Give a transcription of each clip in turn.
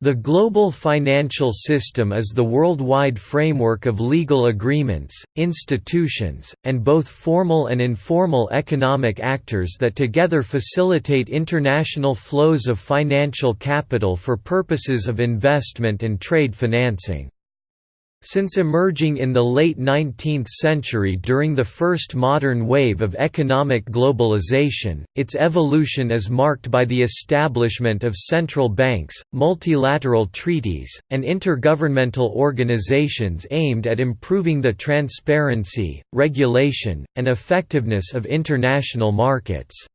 The global financial system is the worldwide framework of legal agreements, institutions, and both formal and informal economic actors that together facilitate international flows of financial capital for purposes of investment and trade financing. Since emerging in the late 19th century during the first modern wave of economic globalization, its evolution is marked by the establishment of central banks, multilateral treaties, and intergovernmental organizations aimed at improving the transparency, regulation, and effectiveness of international markets.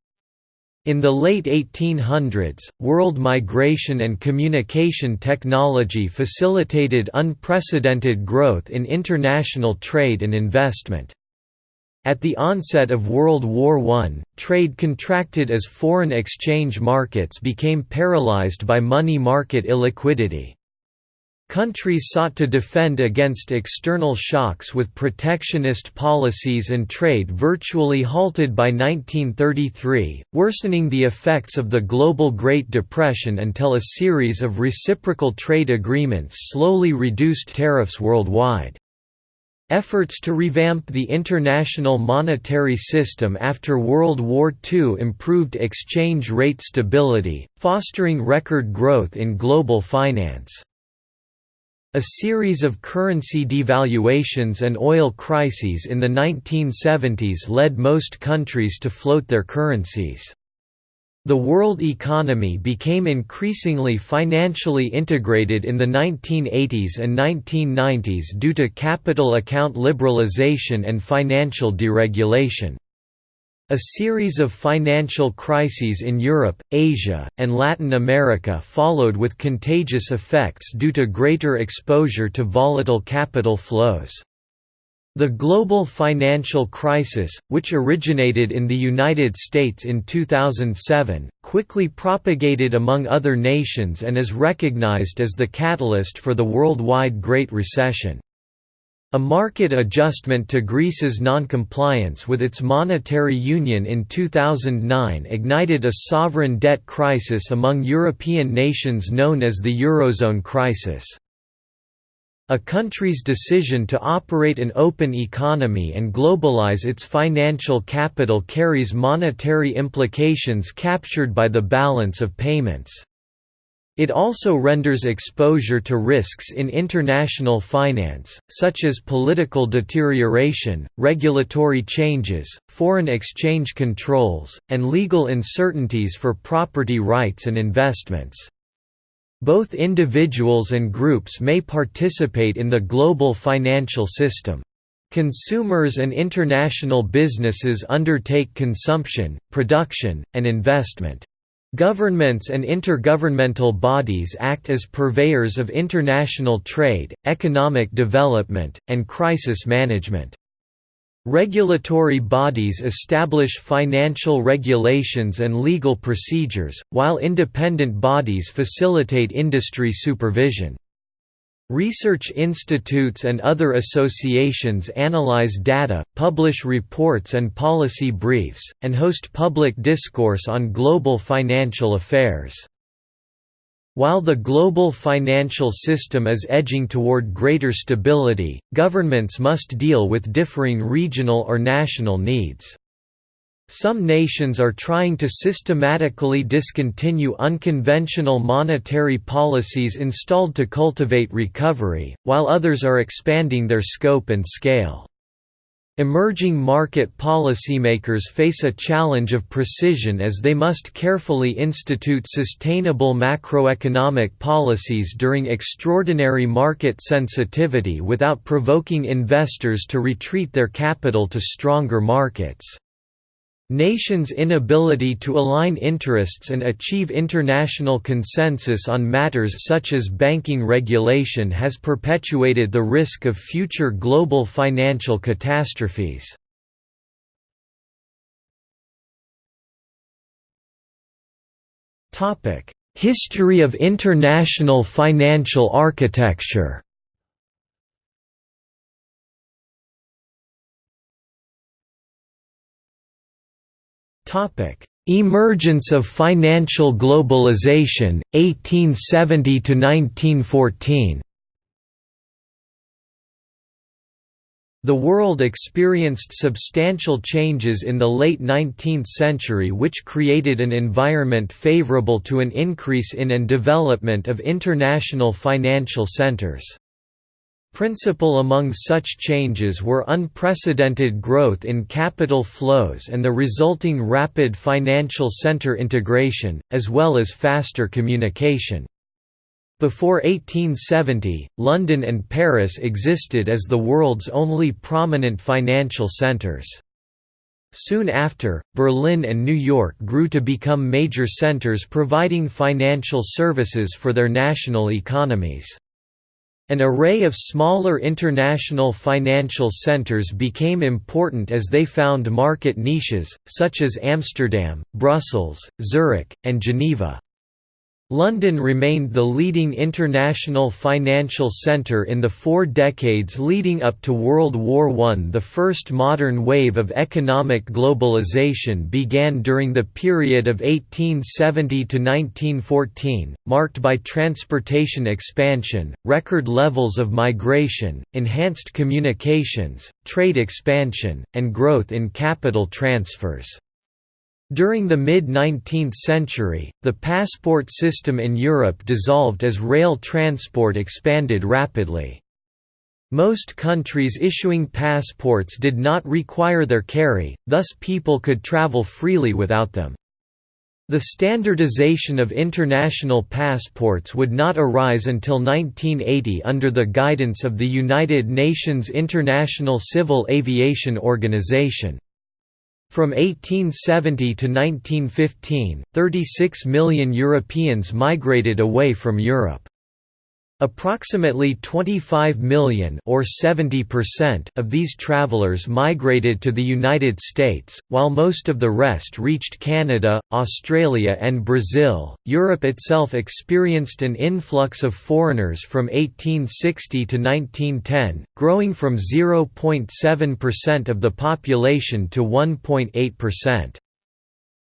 In the late 1800s, world migration and communication technology facilitated unprecedented growth in international trade and investment. At the onset of World War I, trade contracted as foreign exchange markets became paralyzed by money market illiquidity. Countries sought to defend against external shocks with protectionist policies and trade virtually halted by 1933, worsening the effects of the global Great Depression until a series of reciprocal trade agreements slowly reduced tariffs worldwide. Efforts to revamp the international monetary system after World War II improved exchange rate stability, fostering record growth in global finance. A series of currency devaluations and oil crises in the 1970s led most countries to float their currencies. The world economy became increasingly financially integrated in the 1980s and 1990s due to capital account liberalization and financial deregulation. A series of financial crises in Europe, Asia, and Latin America followed with contagious effects due to greater exposure to volatile capital flows. The global financial crisis, which originated in the United States in 2007, quickly propagated among other nations and is recognized as the catalyst for the worldwide Great Recession. A market adjustment to Greece's noncompliance with its monetary union in 2009 ignited a sovereign debt crisis among European nations known as the Eurozone crisis. A country's decision to operate an open economy and globalize its financial capital carries monetary implications captured by the balance of payments. It also renders exposure to risks in international finance, such as political deterioration, regulatory changes, foreign exchange controls, and legal uncertainties for property rights and investments. Both individuals and groups may participate in the global financial system. Consumers and international businesses undertake consumption, production, and investment. Governments and intergovernmental bodies act as purveyors of international trade, economic development, and crisis management. Regulatory bodies establish financial regulations and legal procedures, while independent bodies facilitate industry supervision. Research institutes and other associations analyze data, publish reports and policy briefs, and host public discourse on global financial affairs. While the global financial system is edging toward greater stability, governments must deal with differing regional or national needs. Some nations are trying to systematically discontinue unconventional monetary policies installed to cultivate recovery, while others are expanding their scope and scale. Emerging market policymakers face a challenge of precision as they must carefully institute sustainable macroeconomic policies during extraordinary market sensitivity without provoking investors to retreat their capital to stronger markets. Nations' inability to align interests and achieve international consensus on matters such as banking regulation has perpetuated the risk of future global financial catastrophes. History of international financial architecture Emergence of financial globalization, 1870–1914 The world experienced substantial changes in the late 19th century which created an environment favorable to an increase in and development of international financial centers. Principal among such changes were unprecedented growth in capital flows and the resulting rapid financial center integration, as well as faster communication. Before 1870, London and Paris existed as the world's only prominent financial centers. Soon after, Berlin and New York grew to become major centers providing financial services for their national economies. An array of smaller international financial centers became important as they found market niches, such as Amsterdam, Brussels, Zurich, and Geneva. London remained the leading international financial centre in the four decades leading up to World War I. The first modern wave of economic globalization began during the period of 1870 to 1914, marked by transportation expansion, record levels of migration, enhanced communications, trade expansion, and growth in capital transfers. During the mid-19th century, the passport system in Europe dissolved as rail transport expanded rapidly. Most countries issuing passports did not require their carry, thus people could travel freely without them. The standardization of international passports would not arise until 1980 under the guidance of the United Nations International Civil Aviation Organization. From 1870 to 1915, 36 million Europeans migrated away from Europe. Approximately 25 million or 70% of these travelers migrated to the United States, while most of the rest reached Canada, Australia and Brazil. Europe itself experienced an influx of foreigners from 1860 to 1910, growing from 0.7% of the population to 1.8%.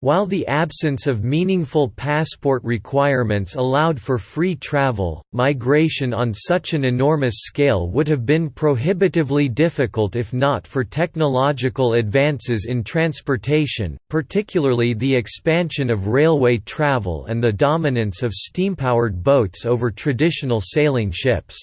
While the absence of meaningful passport requirements allowed for free travel, migration on such an enormous scale would have been prohibitively difficult if not for technological advances in transportation, particularly the expansion of railway travel and the dominance of steam-powered boats over traditional sailing ships.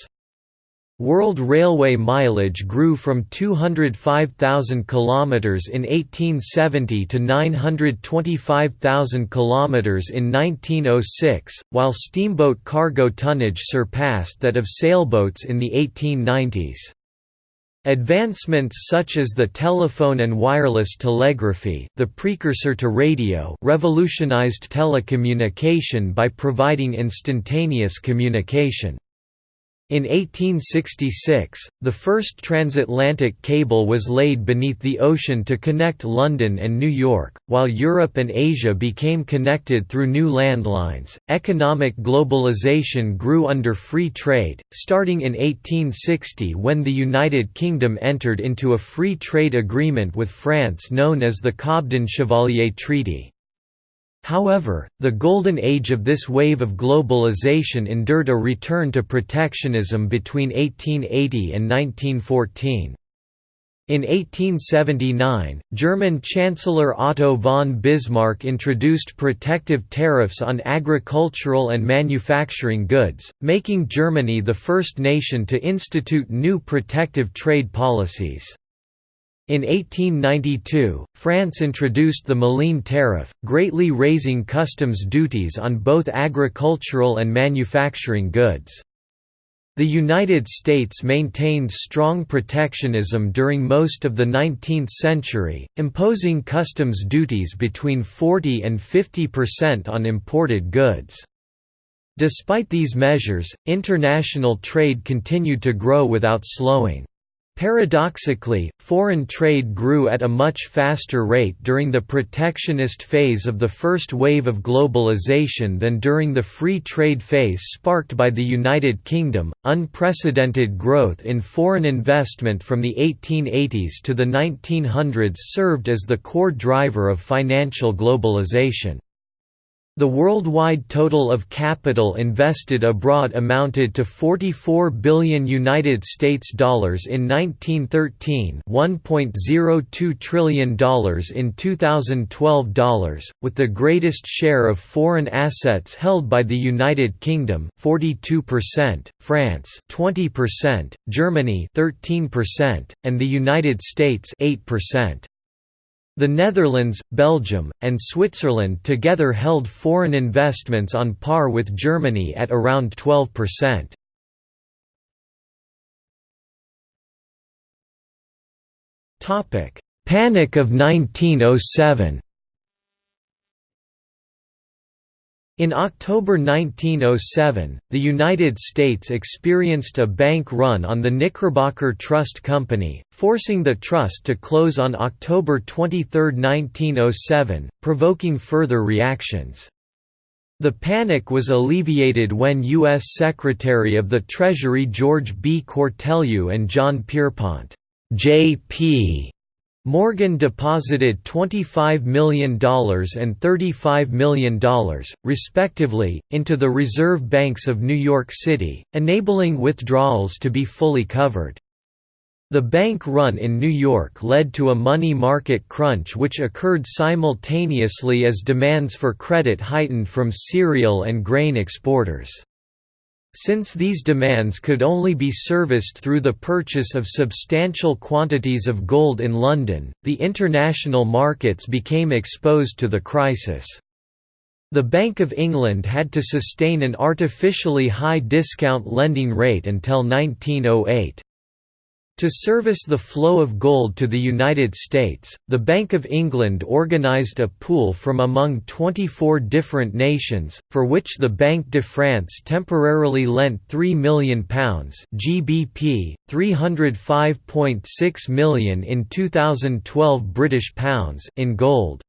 World railway mileage grew from 205,000 km in 1870 to 925,000 km in 1906, while steamboat cargo tonnage surpassed that of sailboats in the 1890s. Advancements such as the telephone and wireless telegraphy the precursor to radio revolutionized telecommunication by providing instantaneous communication. In 1866, the first transatlantic cable was laid beneath the ocean to connect London and New York, while Europe and Asia became connected through new landlines. Economic globalization grew under free trade, starting in 1860 when the United Kingdom entered into a free trade agreement with France known as the Cobden-Chevalier Treaty. However, the golden age of this wave of globalization endured a return to protectionism between 1880 and 1914. In 1879, German Chancellor Otto von Bismarck introduced protective tariffs on agricultural and manufacturing goods, making Germany the first nation to institute new protective trade policies. In 1892, France introduced the Méline tariff, greatly raising customs duties on both agricultural and manufacturing goods. The United States maintained strong protectionism during most of the 19th century, imposing customs duties between 40 and 50% on imported goods. Despite these measures, international trade continued to grow without slowing. Paradoxically, foreign trade grew at a much faster rate during the protectionist phase of the first wave of globalization than during the free trade phase sparked by the United Kingdom. Unprecedented growth in foreign investment from the 1880s to the 1900s served as the core driver of financial globalization. The worldwide total of capital invested abroad amounted to 44 billion United States dollars in 1913, 1.02 trillion dollars in 2012 dollars, with the greatest share of foreign assets held by the United Kingdom, 42%, France, 20%, Germany, 13%, and the United States, 8%. The Netherlands, Belgium, and Switzerland together held foreign investments on par with Germany at around 12%. Panic of 1907 In October 1907, the United States experienced a bank run on the Knickerbocker Trust Company, forcing the trust to close on October 23, 1907, provoking further reactions. The panic was alleviated when U.S. Secretary of the Treasury George B. Cortelyou and John Pierpont J.P. Morgan deposited $25 million and $35 million, respectively, into the reserve banks of New York City, enabling withdrawals to be fully covered. The bank run in New York led to a money market crunch which occurred simultaneously as demands for credit heightened from cereal and grain exporters. Since these demands could only be serviced through the purchase of substantial quantities of gold in London, the international markets became exposed to the crisis. The Bank of England had to sustain an artificially high discount lending rate until 1908. To service the flow of gold to the United States, the Bank of England organised a pool from among 24 different nations, for which the Banque de France temporarily lent £3 million GBP, 305.6 million in 2012 British pounds in gold.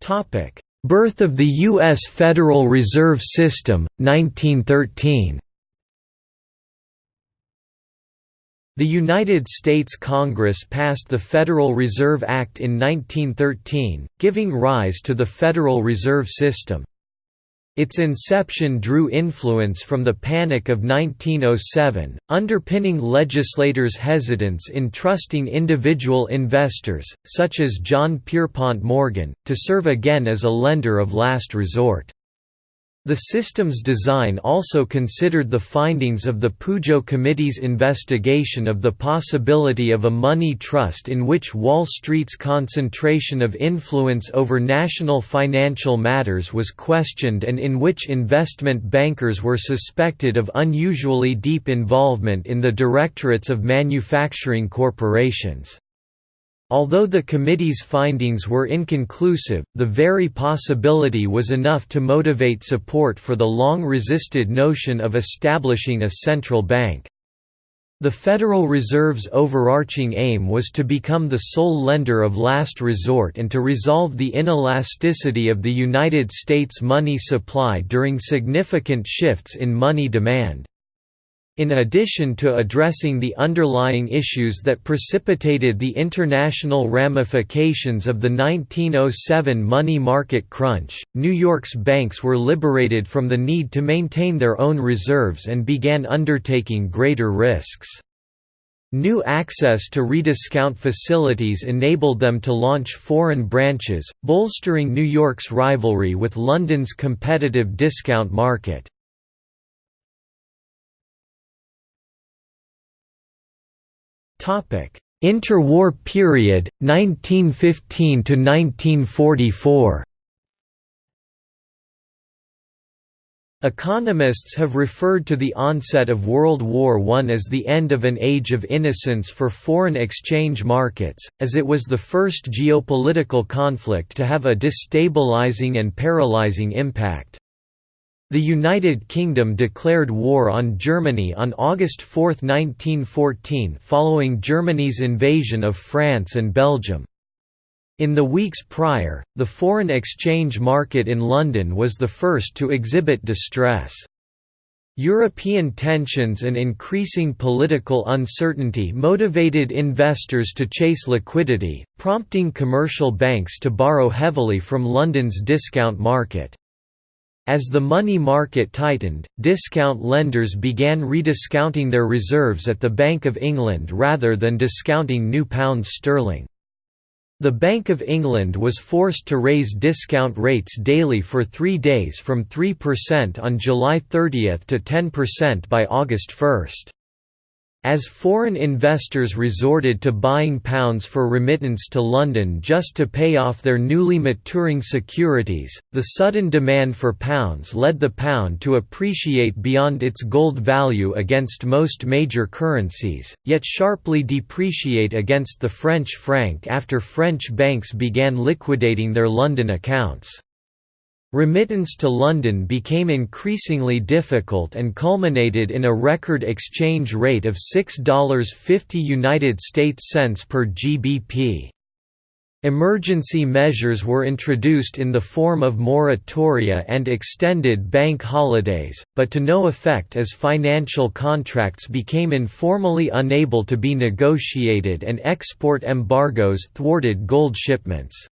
Topic Birth of the U.S. Federal Reserve System, 1913 The United States Congress passed the Federal Reserve Act in 1913, giving rise to the Federal Reserve System. Its inception drew influence from the Panic of 1907, underpinning legislators' hesitance in trusting individual investors, such as John Pierpont Morgan, to serve again as a lender of last resort. The system's design also considered the findings of the Pujo Committee's investigation of the possibility of a money trust in which Wall Street's concentration of influence over national financial matters was questioned and in which investment bankers were suspected of unusually deep involvement in the directorates of manufacturing corporations. Although the committee's findings were inconclusive, the very possibility was enough to motivate support for the long-resisted notion of establishing a central bank. The Federal Reserve's overarching aim was to become the sole lender of last resort and to resolve the inelasticity of the United States money supply during significant shifts in money demand. In addition to addressing the underlying issues that precipitated the international ramifications of the 1907 money market crunch, New York's banks were liberated from the need to maintain their own reserves and began undertaking greater risks. New access to rediscount facilities enabled them to launch foreign branches, bolstering New York's rivalry with London's competitive discount market. Interwar period 1915 to 1944. Economists have referred to the onset of World War I as the end of an age of innocence for foreign exchange markets, as it was the first geopolitical conflict to have a destabilizing and paralyzing impact. The United Kingdom declared war on Germany on August 4, 1914 following Germany's invasion of France and Belgium. In the weeks prior, the foreign exchange market in London was the first to exhibit distress. European tensions and increasing political uncertainty motivated investors to chase liquidity, prompting commercial banks to borrow heavily from London's discount market. As the money market tightened, discount lenders began rediscounting their reserves at the Bank of England rather than discounting new pounds sterling. The Bank of England was forced to raise discount rates daily for three days from 3% on July 30 to 10% by August 1. As foreign investors resorted to buying pounds for remittance to London just to pay off their newly maturing securities, the sudden demand for pounds led the pound to appreciate beyond its gold value against most major currencies, yet sharply depreciate against the French franc after French banks began liquidating their London accounts. Remittance to London became increasingly difficult and culminated in a record exchange rate of $6.50 United States cents per GBP. Emergency measures were introduced in the form of moratoria and extended bank holidays, but to no effect as financial contracts became informally unable to be negotiated and export embargoes thwarted gold shipments.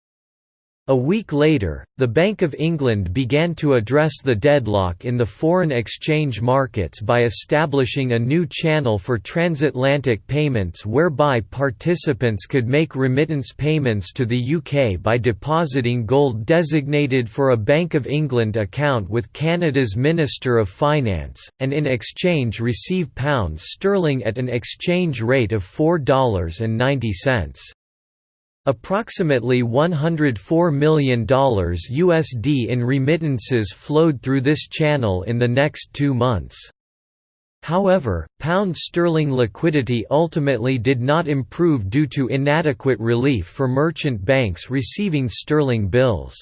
A week later, the Bank of England began to address the deadlock in the foreign exchange markets by establishing a new channel for transatlantic payments whereby participants could make remittance payments to the UK by depositing gold designated for a Bank of England account with Canada's Minister of Finance, and in exchange receive pounds sterling at an exchange rate of $4.90. Approximately $104 million USD in remittances flowed through this channel in the next two months. However, pound sterling liquidity ultimately did not improve due to inadequate relief for merchant banks receiving sterling bills.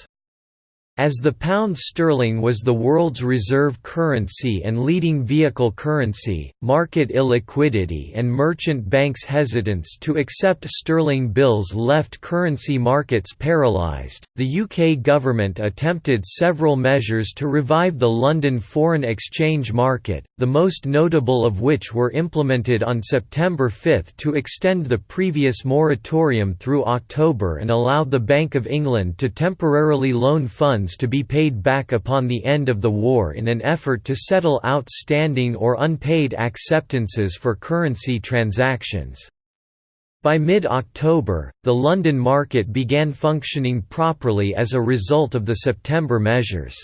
As the pound sterling was the world's reserve currency and leading vehicle currency, market illiquidity and merchant banks' hesitance to accept sterling bills left currency markets paralysed. The UK government attempted several measures to revive the London foreign exchange market, the most notable of which were implemented on September 5 to extend the previous moratorium through October and allow the Bank of England to temporarily loan funds to be paid back upon the end of the war in an effort to settle outstanding or unpaid acceptances for currency transactions. By mid-October, the London market began functioning properly as a result of the September measures.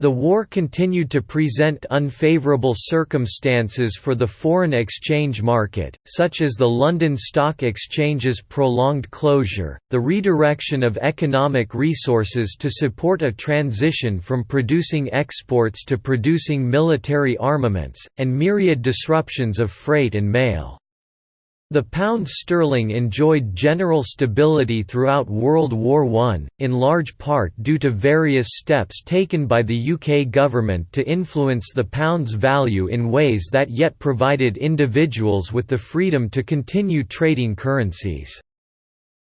The war continued to present unfavourable circumstances for the foreign exchange market, such as the London Stock Exchange's prolonged closure, the redirection of economic resources to support a transition from producing exports to producing military armaments, and myriad disruptions of freight and mail. The pound sterling enjoyed general stability throughout World War I, in large part due to various steps taken by the UK government to influence the pound's value in ways that yet provided individuals with the freedom to continue trading currencies.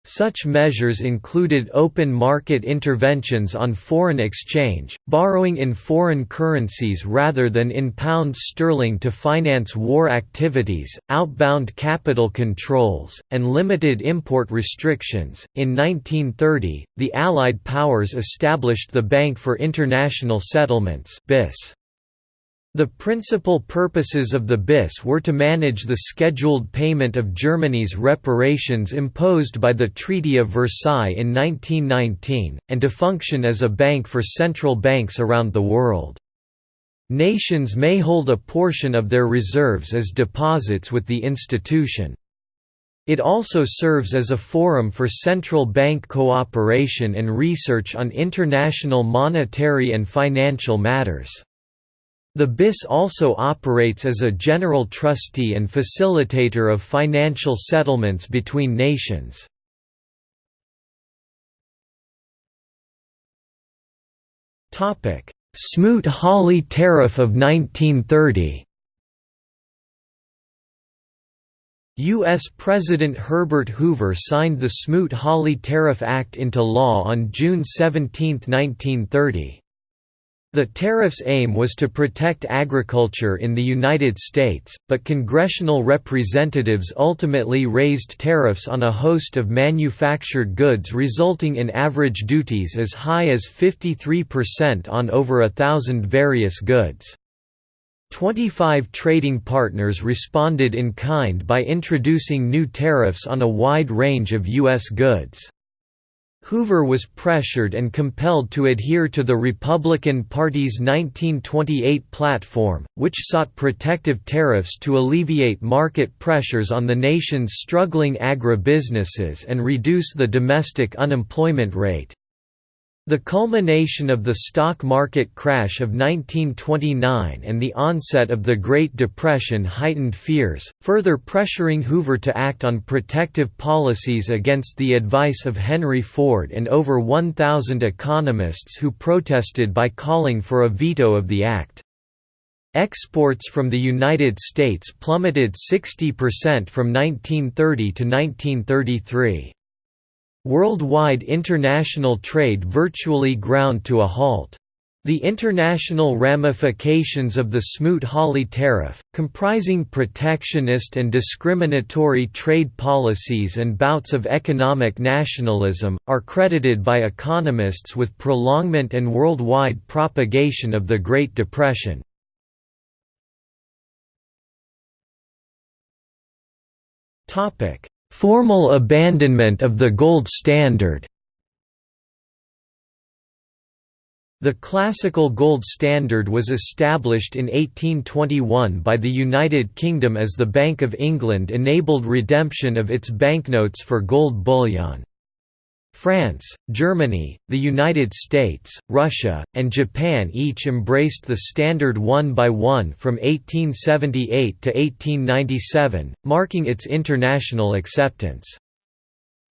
Such measures included open market interventions on foreign exchange, borrowing in foreign currencies rather than in pounds sterling to finance war activities, outbound capital controls, and limited import restrictions. In 1930, the Allied powers established the Bank for International Settlements (BIS). The principal purposes of the BIS were to manage the scheduled payment of Germany's reparations imposed by the Treaty of Versailles in 1919, and to function as a bank for central banks around the world. Nations may hold a portion of their reserves as deposits with the institution. It also serves as a forum for central bank cooperation and research on international monetary and financial matters. The BIS also operates as a general trustee and facilitator of financial settlements between nations. Smoot-Hawley Tariff of 1930 U.S. President Herbert Hoover signed the Smoot-Hawley Tariff Act into law on June 17, 1930. The tariff's aim was to protect agriculture in the United States, but congressional representatives ultimately raised tariffs on a host of manufactured goods resulting in average duties as high as 53% on over a thousand various goods. Twenty-five trading partners responded in kind by introducing new tariffs on a wide range of U.S. goods. Hoover was pressured and compelled to adhere to the Republican Party's 1928 platform, which sought protective tariffs to alleviate market pressures on the nation's struggling agribusinesses and reduce the domestic unemployment rate. The culmination of the stock market crash of 1929 and the onset of the Great Depression heightened fears, further pressuring Hoover to act on protective policies against the advice of Henry Ford and over 1,000 economists who protested by calling for a veto of the act. Exports from the United States plummeted 60% from 1930 to 1933. Worldwide international trade virtually ground to a halt. The international ramifications of the Smoot-Hawley tariff, comprising protectionist and discriminatory trade policies and bouts of economic nationalism, are credited by economists with prolongment and worldwide propagation of the Great Depression. Formal abandonment of the gold standard The classical gold standard was established in 1821 by the United Kingdom as the Bank of England enabled redemption of its banknotes for gold bullion. France, Germany, the United States, Russia, and Japan each embraced the standard one by one from 1878 to 1897, marking its international acceptance.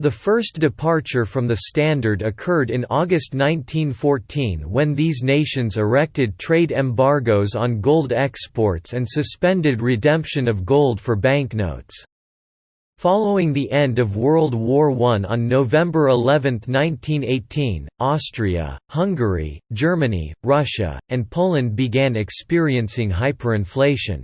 The first departure from the standard occurred in August 1914 when these nations erected trade embargoes on gold exports and suspended redemption of gold for banknotes. Following the end of World War I on November 11, 1918, Austria, Hungary, Germany, Russia, and Poland began experiencing hyperinflation.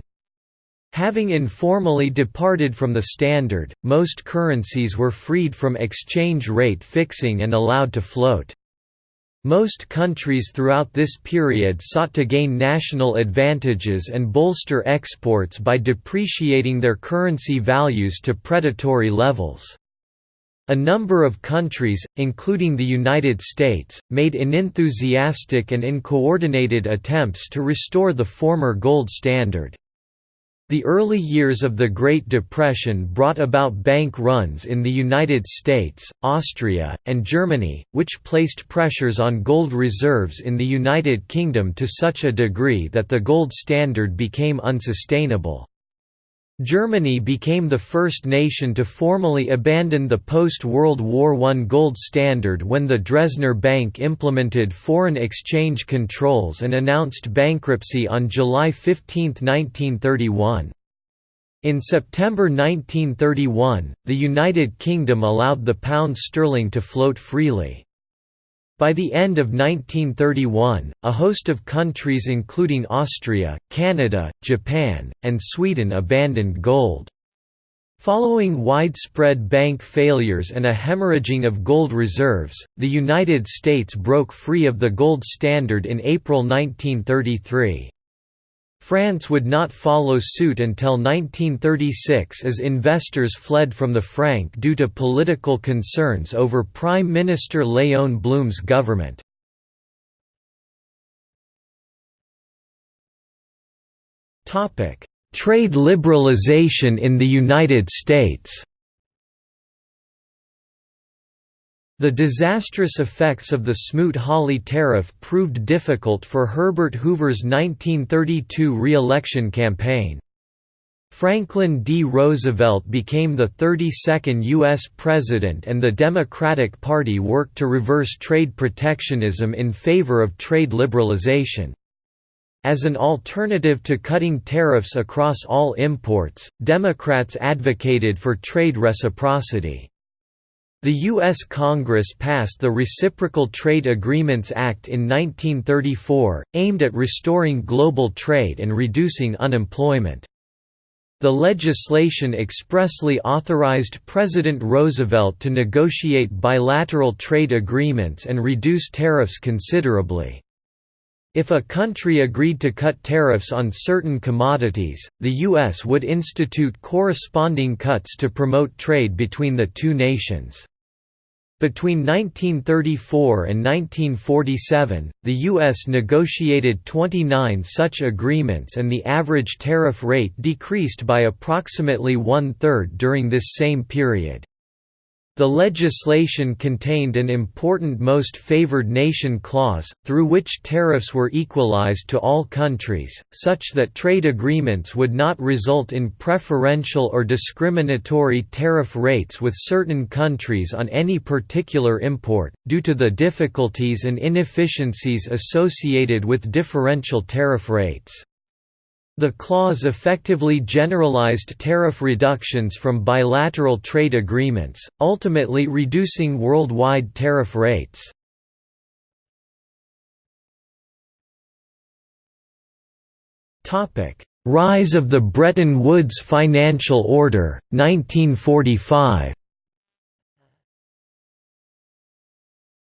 Having informally departed from the standard, most currencies were freed from exchange rate fixing and allowed to float. Most countries throughout this period sought to gain national advantages and bolster exports by depreciating their currency values to predatory levels. A number of countries, including the United States, made unenthusiastic and uncoordinated attempts to restore the former gold standard. The early years of the Great Depression brought about bank runs in the United States, Austria, and Germany, which placed pressures on gold reserves in the United Kingdom to such a degree that the gold standard became unsustainable. Germany became the first nation to formally abandon the post-World War I gold standard when the Dresdner Bank implemented foreign exchange controls and announced bankruptcy on July 15, 1931. In September 1931, the United Kingdom allowed the pound sterling to float freely. By the end of 1931, a host of countries including Austria, Canada, Japan, and Sweden abandoned gold. Following widespread bank failures and a hemorrhaging of gold reserves, the United States broke free of the gold standard in April 1933. France would not follow suit until 1936 as investors fled from the franc due to political concerns over Prime Minister Léon Blum's government. Trade liberalization in the United States The disastrous effects of the Smoot-Hawley tariff proved difficult for Herbert Hoover's 1932 re-election campaign. Franklin D. Roosevelt became the 32nd U.S. President and the Democratic Party worked to reverse trade protectionism in favor of trade liberalization. As an alternative to cutting tariffs across all imports, Democrats advocated for trade reciprocity. The U.S. Congress passed the Reciprocal Trade Agreements Act in 1934, aimed at restoring global trade and reducing unemployment. The legislation expressly authorized President Roosevelt to negotiate bilateral trade agreements and reduce tariffs considerably. If a country agreed to cut tariffs on certain commodities, the U.S. would institute corresponding cuts to promote trade between the two nations. Between 1934 and 1947, the U.S. negotiated 29 such agreements and the average tariff rate decreased by approximately one-third during this same period. The legislation contained an important most favored nation clause, through which tariffs were equalized to all countries, such that trade agreements would not result in preferential or discriminatory tariff rates with certain countries on any particular import, due to the difficulties and inefficiencies associated with differential tariff rates. The clause effectively generalized tariff reductions from bilateral trade agreements, ultimately reducing worldwide tariff rates. Rise of the Bretton Woods Financial Order, 1945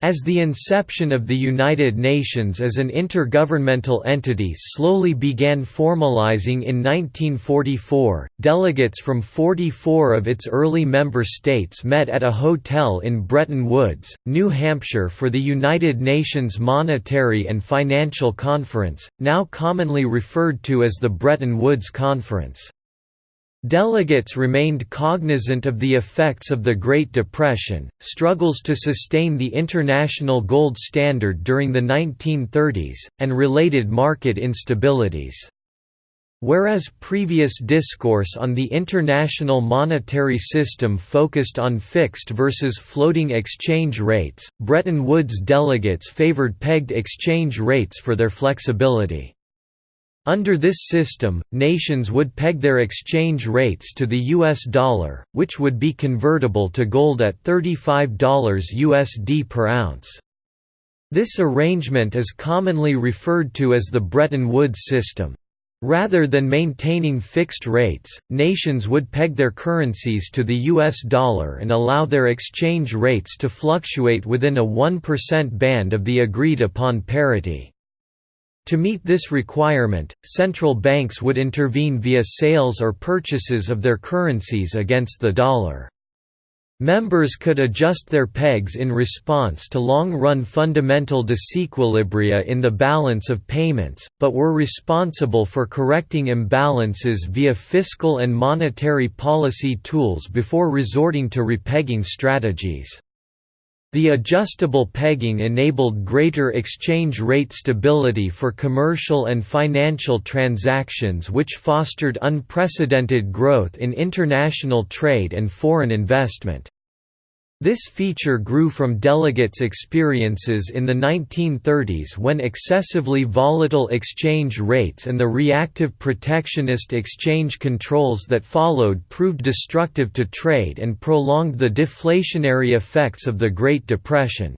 As the inception of the United Nations as an intergovernmental entity slowly began formalizing in 1944, delegates from 44 of its early member states met at a hotel in Bretton Woods, New Hampshire for the United Nations Monetary and Financial Conference, now commonly referred to as the Bretton Woods Conference. Delegates remained cognizant of the effects of the Great Depression, struggles to sustain the international gold standard during the 1930s, and related market instabilities. Whereas previous discourse on the international monetary system focused on fixed versus floating exchange rates, Bretton Woods delegates favored pegged exchange rates for their flexibility. Under this system, nations would peg their exchange rates to the US dollar, which would be convertible to gold at $35 USD per ounce. This arrangement is commonly referred to as the Bretton Woods system. Rather than maintaining fixed rates, nations would peg their currencies to the US dollar and allow their exchange rates to fluctuate within a 1% band of the agreed upon parity. To meet this requirement, central banks would intervene via sales or purchases of their currencies against the dollar. Members could adjust their pegs in response to long-run fundamental disequilibria in the balance of payments, but were responsible for correcting imbalances via fiscal and monetary policy tools before resorting to repegging strategies. The adjustable pegging enabled greater exchange rate stability for commercial and financial transactions which fostered unprecedented growth in international trade and foreign investment. This feature grew from delegates' experiences in the 1930s when excessively volatile exchange rates and the reactive protectionist exchange controls that followed proved destructive to trade and prolonged the deflationary effects of the Great Depression.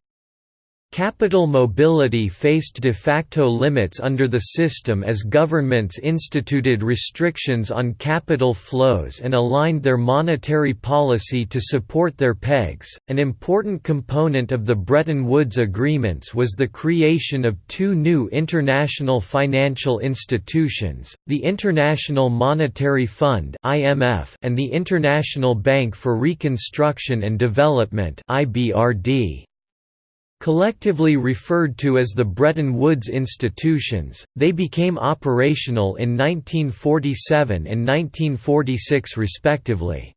Capital mobility faced de facto limits under the system as governments instituted restrictions on capital flows and aligned their monetary policy to support their pegs. An important component of the Bretton Woods agreements was the creation of two new international financial institutions, the International Monetary Fund (IMF) and the International Bank for Reconstruction and Development (IBRD). Collectively referred to as the Bretton Woods institutions, they became operational in 1947 and 1946 respectively.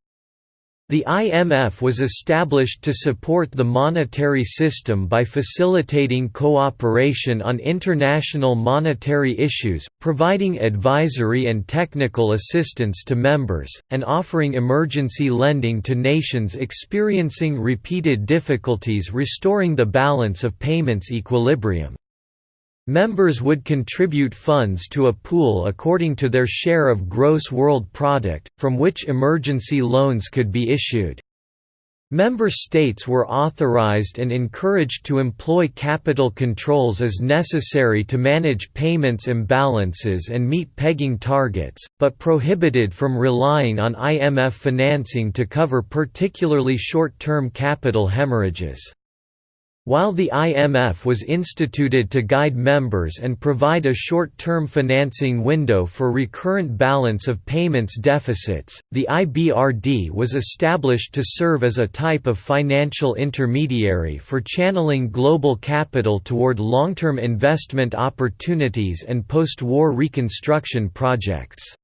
The IMF was established to support the monetary system by facilitating cooperation on international monetary issues, providing advisory and technical assistance to members, and offering emergency lending to nations experiencing repeated difficulties restoring the balance of payments equilibrium. Members would contribute funds to a pool according to their share of gross world product, from which emergency loans could be issued. Member states were authorized and encouraged to employ capital controls as necessary to manage payments imbalances and meet pegging targets, but prohibited from relying on IMF financing to cover particularly short-term capital hemorrhages. While the IMF was instituted to guide members and provide a short-term financing window for recurrent balance of payments deficits, the IBRD was established to serve as a type of financial intermediary for channeling global capital toward long-term investment opportunities and post-war reconstruction projects.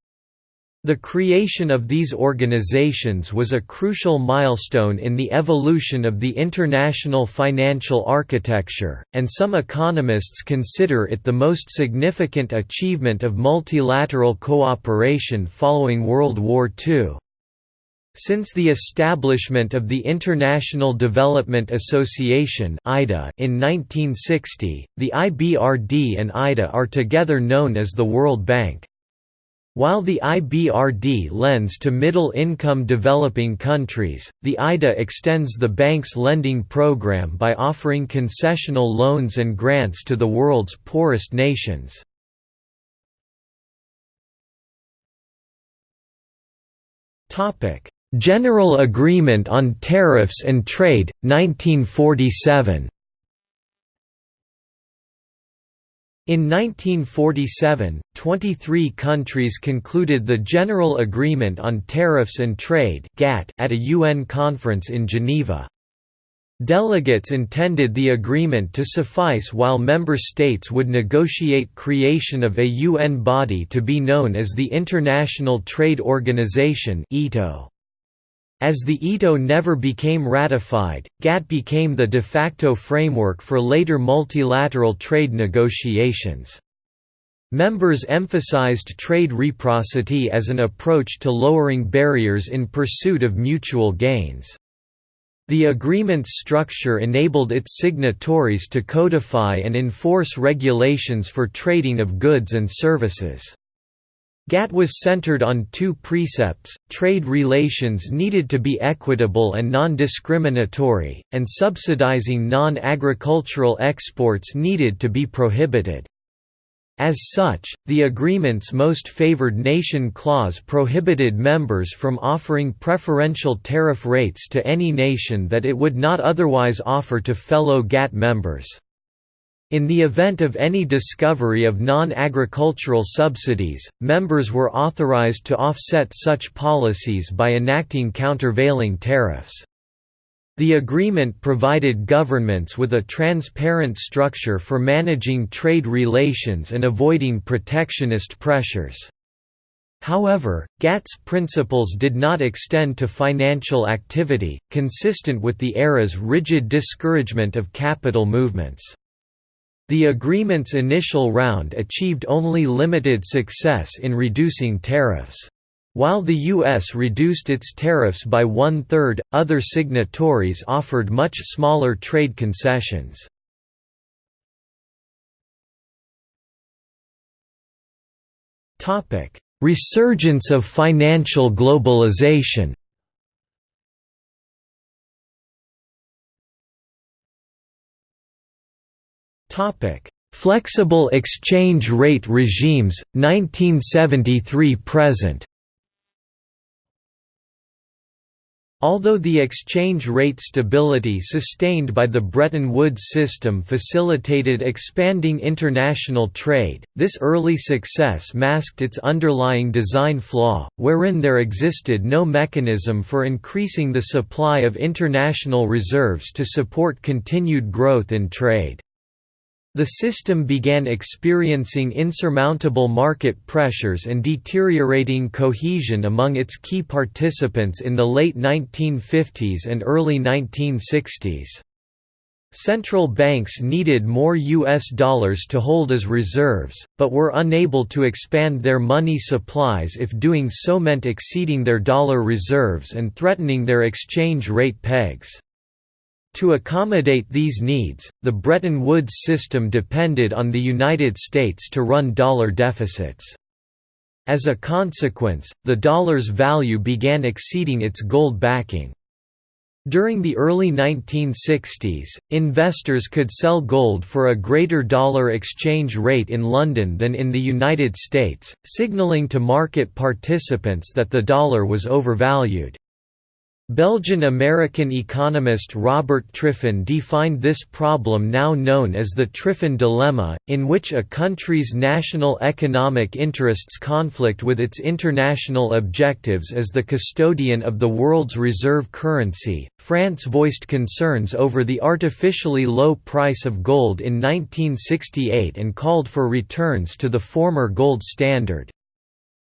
The creation of these organizations was a crucial milestone in the evolution of the international financial architecture, and some economists consider it the most significant achievement of multilateral cooperation following World War II. Since the establishment of the International Development Association in 1960, the IBRD and IDA are together known as the World Bank. While the IBRD lends to middle-income developing countries, the IDA extends the bank's lending program by offering concessional loans and grants to the world's poorest nations. General Agreement on Tariffs and Trade, 1947 In 1947, 23 countries concluded the General Agreement on Tariffs and Trade at a UN conference in Geneva. Delegates intended the agreement to suffice while member states would negotiate creation of a UN body to be known as the International Trade Organization (ITO). As the ITO never became ratified, GATT became the de facto framework for later multilateral trade negotiations. Members emphasized trade reciprocity as an approach to lowering barriers in pursuit of mutual gains. The agreement's structure enabled its signatories to codify and enforce regulations for trading of goods and services. GATT was centered on two precepts, trade relations needed to be equitable and non-discriminatory, and subsidizing non-agricultural exports needed to be prohibited. As such, the agreement's most favored nation clause prohibited members from offering preferential tariff rates to any nation that it would not otherwise offer to fellow GATT members. In the event of any discovery of non-agricultural subsidies, members were authorized to offset such policies by enacting countervailing tariffs. The agreement provided governments with a transparent structure for managing trade relations and avoiding protectionist pressures. However, GATT's principles did not extend to financial activity, consistent with the era's rigid discouragement of capital movements. The agreement's initial round achieved only limited success in reducing tariffs. While the U.S. reduced its tariffs by one-third, other signatories offered much smaller trade concessions. Resurgence of financial globalization Flexible exchange rate regimes, 1973 present Although the exchange rate stability sustained by the Bretton Woods system facilitated expanding international trade, this early success masked its underlying design flaw, wherein there existed no mechanism for increasing the supply of international reserves to support continued growth in trade. The system began experiencing insurmountable market pressures and deteriorating cohesion among its key participants in the late 1950s and early 1960s. Central banks needed more U.S. dollars to hold as reserves, but were unable to expand their money supplies if doing so meant exceeding their dollar reserves and threatening their exchange rate pegs. To accommodate these needs, the Bretton Woods system depended on the United States to run dollar deficits. As a consequence, the dollar's value began exceeding its gold backing. During the early 1960s, investors could sell gold for a greater dollar exchange rate in London than in the United States, signaling to market participants that the dollar was overvalued. Belgian-American economist Robert Triffin defined this problem now known as the Triffin dilemma, in which a country's national economic interests conflict with its international objectives as the custodian of the world's reserve currency. France voiced concerns over the artificially low price of gold in 1968 and called for returns to the former gold standard.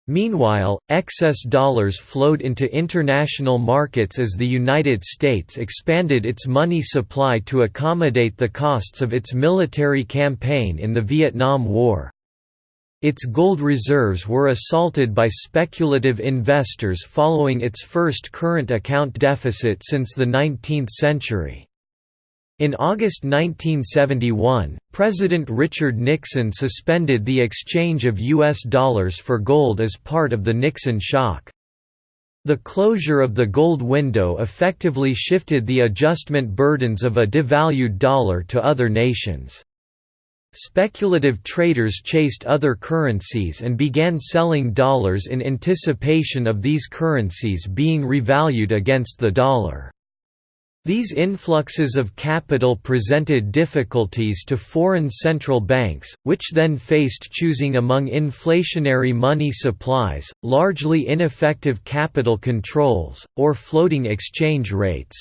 Meanwhile, excess dollars flowed into international markets as the United States expanded its money supply to accommodate the costs of its military campaign in the Vietnam War. Its gold reserves were assaulted by speculative investors following its first current account deficit since the 19th century. In August 1971, President Richard Nixon suspended the exchange of U.S. dollars for gold as part of the Nixon shock. The closure of the gold window effectively shifted the adjustment burdens of a devalued dollar to other nations. Speculative traders chased other currencies and began selling dollars in anticipation of these currencies being revalued against the dollar. These influxes of capital presented difficulties to foreign central banks, which then faced choosing among inflationary money supplies, largely ineffective capital controls, or floating exchange rates.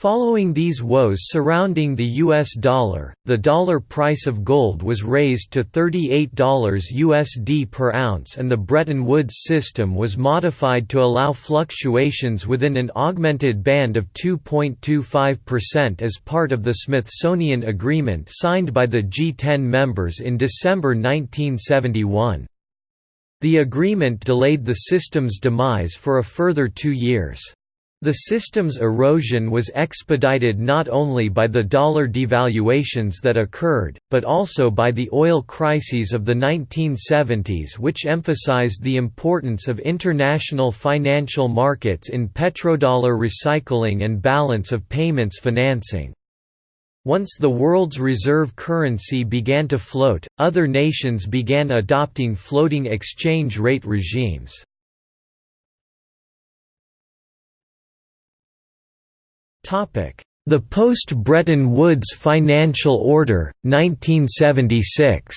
Following these woes surrounding the US dollar, the dollar price of gold was raised to $38 USD per ounce and the Bretton Woods system was modified to allow fluctuations within an augmented band of 2.25% as part of the Smithsonian Agreement signed by the G10 members in December 1971. The agreement delayed the system's demise for a further two years. The system's erosion was expedited not only by the dollar devaluations that occurred, but also by the oil crises of the 1970s which emphasized the importance of international financial markets in petrodollar recycling and balance of payments financing. Once the world's reserve currency began to float, other nations began adopting floating exchange rate regimes. The post-Bretton Woods Financial Order, 1976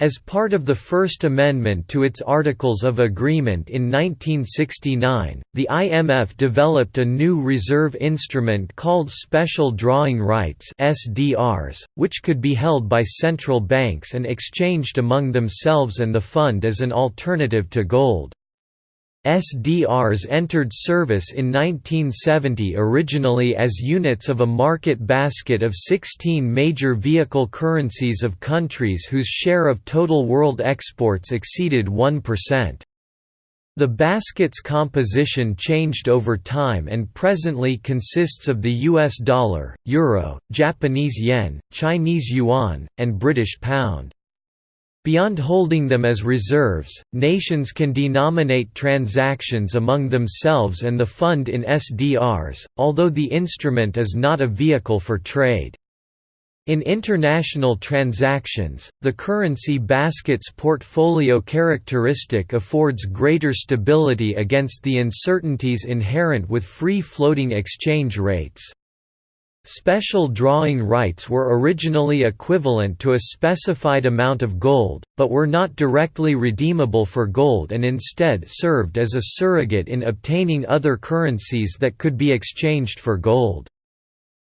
As part of the First Amendment to its Articles of Agreement in 1969, the IMF developed a new reserve instrument called Special Drawing Rights (SDRs), which could be held by central banks and exchanged among themselves and the fund as an alternative to gold. SDRs entered service in 1970 originally as units of a market basket of 16 major vehicle currencies of countries whose share of total world exports exceeded 1%. The basket's composition changed over time and presently consists of the US dollar, euro, Japanese yen, Chinese yuan, and British pound. Beyond holding them as reserves, nations can denominate transactions among themselves and the fund in SDRs, although the instrument is not a vehicle for trade. In international transactions, the currency basket's portfolio characteristic affords greater stability against the uncertainties inherent with free floating exchange rates. Special drawing rights were originally equivalent to a specified amount of gold, but were not directly redeemable for gold and instead served as a surrogate in obtaining other currencies that could be exchanged for gold.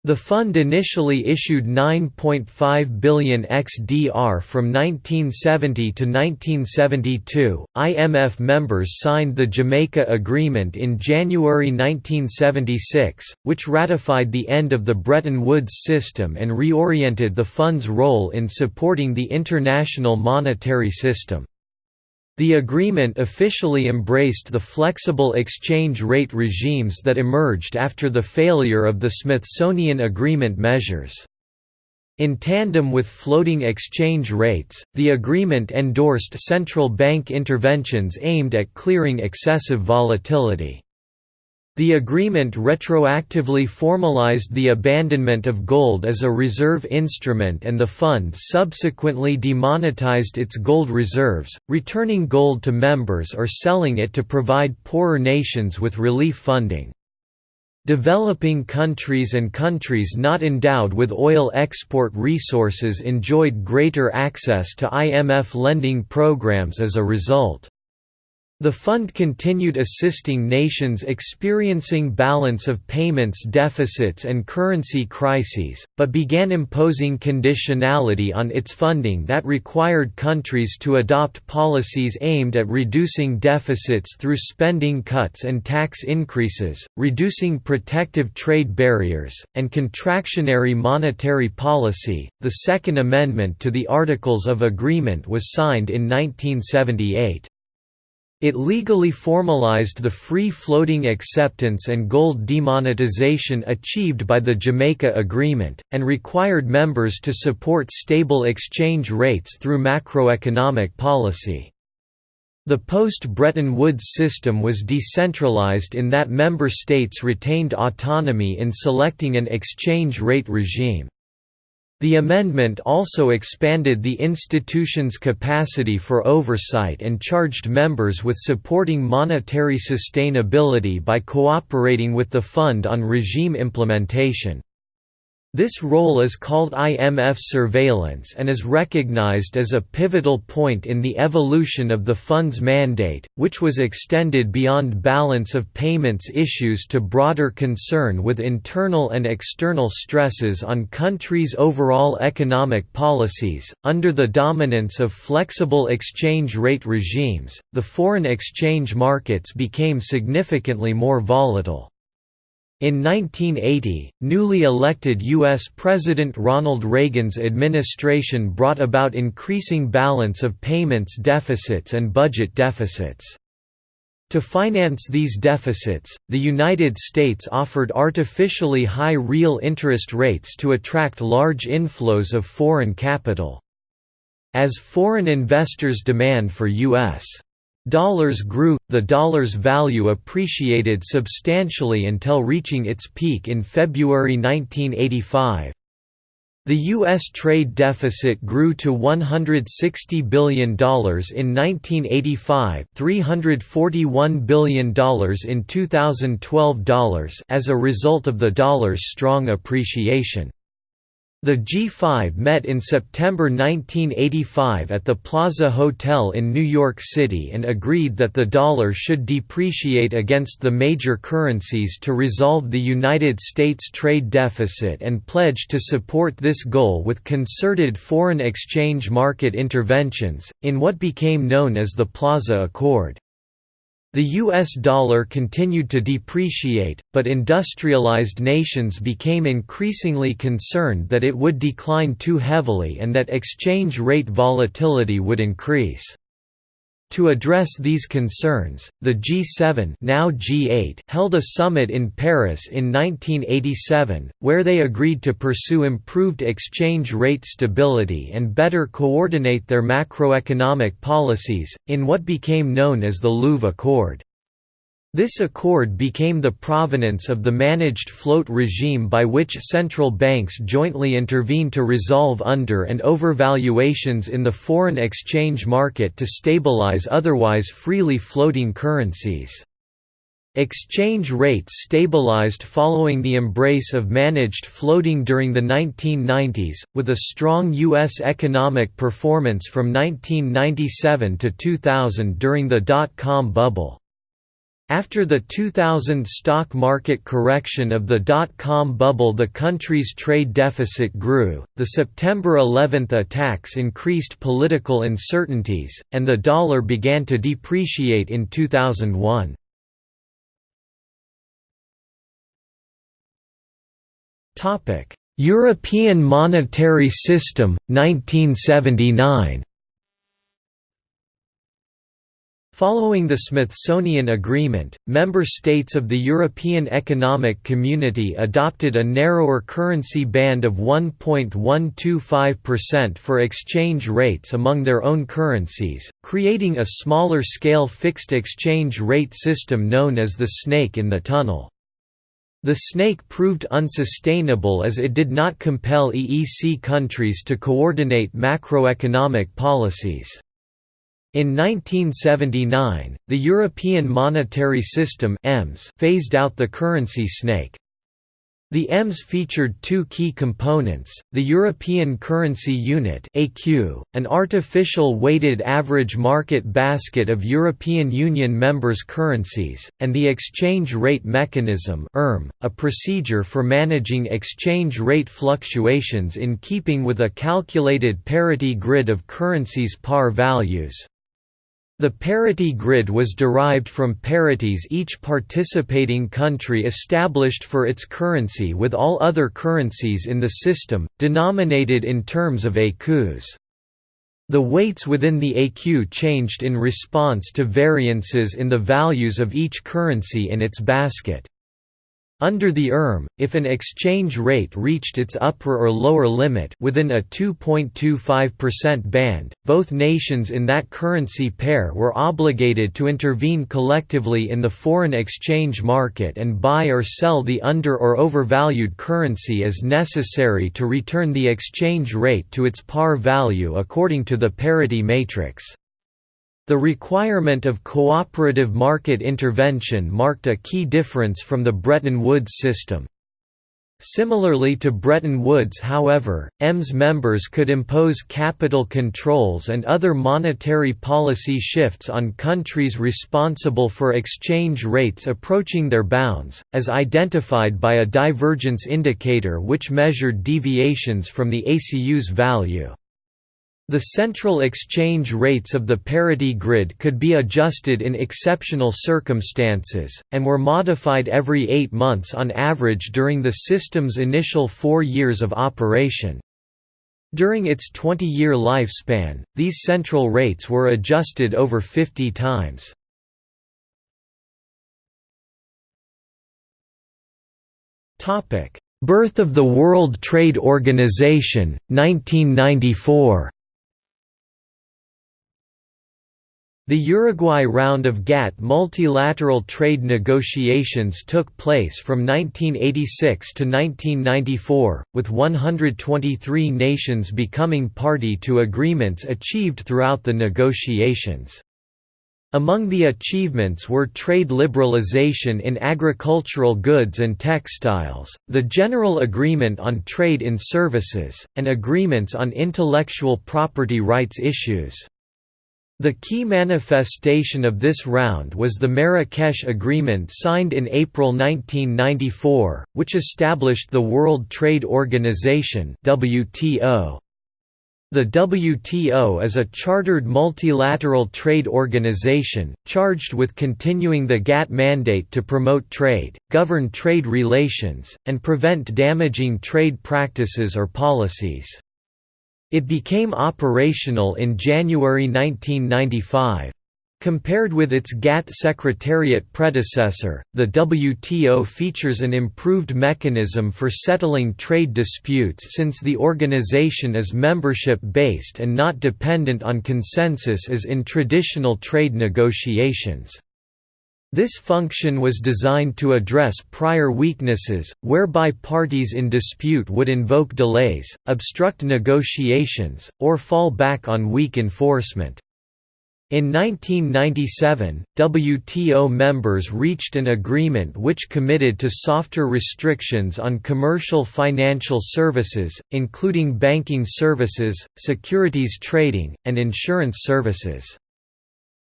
The fund initially issued 9.5 billion XDR from 1970 to 1972. IMF members signed the Jamaica Agreement in January 1976, which ratified the end of the Bretton Woods system and reoriented the fund's role in supporting the international monetary system. The agreement officially embraced the flexible exchange rate regimes that emerged after the failure of the Smithsonian Agreement measures. In tandem with floating exchange rates, the agreement endorsed central bank interventions aimed at clearing excessive volatility. The agreement retroactively formalized the abandonment of gold as a reserve instrument and the fund subsequently demonetized its gold reserves, returning gold to members or selling it to provide poorer nations with relief funding. Developing countries and countries not endowed with oil export resources enjoyed greater access to IMF lending programs as a result. The fund continued assisting nations experiencing balance of payments deficits and currency crises, but began imposing conditionality on its funding that required countries to adopt policies aimed at reducing deficits through spending cuts and tax increases, reducing protective trade barriers, and contractionary monetary policy. The Second Amendment to the Articles of Agreement was signed in 1978. It legally formalized the free-floating acceptance and gold demonetization achieved by the Jamaica Agreement, and required members to support stable exchange rates through macroeconomic policy. The post-Bretton Woods system was decentralized in that member states retained autonomy in selecting an exchange rate regime. The amendment also expanded the institution's capacity for oversight and charged members with supporting monetary sustainability by cooperating with the fund on regime implementation. This role is called IMF surveillance and is recognized as a pivotal point in the evolution of the fund's mandate, which was extended beyond balance of payments issues to broader concern with internal and external stresses on countries' overall economic policies. Under the dominance of flexible exchange rate regimes, the foreign exchange markets became significantly more volatile. In 1980, newly elected U.S. President Ronald Reagan's administration brought about increasing balance of payments deficits and budget deficits. To finance these deficits, the United States offered artificially high real interest rates to attract large inflows of foreign capital. As foreign investors' demand for U.S. Dollars grew, the dollar's value appreciated substantially until reaching its peak in February 1985. The U.S. trade deficit grew to $160 billion in 1985 $341 billion in 2012 dollars as a result of the dollar's strong appreciation. The G5 met in September 1985 at the Plaza Hotel in New York City and agreed that the dollar should depreciate against the major currencies to resolve the United States trade deficit and pledged to support this goal with concerted foreign exchange market interventions, in what became known as the Plaza Accord. The US dollar continued to depreciate, but industrialized nations became increasingly concerned that it would decline too heavily and that exchange rate volatility would increase. To address these concerns, the G7 now G8 held a summit in Paris in 1987, where they agreed to pursue improved exchange rate stability and better coordinate their macroeconomic policies, in what became known as the Louvre Accord. This accord became the provenance of the managed float regime by which central banks jointly intervene to resolve under- and overvaluations in the foreign exchange market to stabilize otherwise freely floating currencies. Exchange rates stabilized following the embrace of managed floating during the 1990s, with a strong U.S. economic performance from 1997 to 2000 during the dot-com bubble. After the 2000 stock market correction of the dot-com bubble the country's trade deficit grew, the September 11 attacks increased political uncertainties, and the dollar began to depreciate in 2001. European Monetary System, 1979 Following the Smithsonian Agreement, member states of the European Economic Community adopted a narrower currency band of 1.125% for exchange rates among their own currencies, creating a smaller-scale fixed exchange rate system known as the snake in the tunnel. The snake proved unsustainable as it did not compel EEC countries to coordinate macroeconomic policies. In 1979, the European Monetary System phased out the currency snake. The EMS featured two key components, the European Currency Unit an artificial weighted average market basket of European Union members' currencies, and the Exchange Rate Mechanism a procedure for managing exchange rate fluctuations in keeping with a calculated parity grid of currencies' par values. The parity grid was derived from parities each participating country established for its currency with all other currencies in the system, denominated in terms of écus. The weights within the écu changed in response to variances in the values of each currency in its basket. Under the ERM, if an exchange rate reached its upper or lower limit within a 2.25% band, both nations in that currency pair were obligated to intervene collectively in the foreign exchange market and buy or sell the under or overvalued currency as necessary to return the exchange rate to its par value according to the parity matrix. The requirement of cooperative market intervention marked a key difference from the Bretton Woods system. Similarly to Bretton Woods however, EMS members could impose capital controls and other monetary policy shifts on countries responsible for exchange rates approaching their bounds, as identified by a divergence indicator which measured deviations from the ECU's value. The central exchange rates of the parity grid could be adjusted in exceptional circumstances, and were modified every eight months on average during the system's initial four years of operation. During its 20-year lifespan, these central rates were adjusted over 50 times. Birth of the World Trade Organization, 1994 The Uruguay round of GATT multilateral trade negotiations took place from 1986 to 1994, with 123 nations becoming party to agreements achieved throughout the negotiations. Among the achievements were trade liberalization in agricultural goods and textiles, the General Agreement on Trade in Services, and agreements on intellectual property rights issues. The key manifestation of this round was the Marrakesh Agreement signed in April 1994, which established the World Trade Organization WTO. The WTO is a chartered multilateral trade organization, charged with continuing the GATT mandate to promote trade, govern trade relations, and prevent damaging trade practices or policies. It became operational in January 1995. Compared with its GATT Secretariat predecessor, the WTO features an improved mechanism for settling trade disputes since the organization is membership-based and not dependent on consensus as in traditional trade negotiations. This function was designed to address prior weaknesses, whereby parties in dispute would invoke delays, obstruct negotiations, or fall back on weak enforcement. In 1997, WTO members reached an agreement which committed to softer restrictions on commercial financial services, including banking services, securities trading, and insurance services.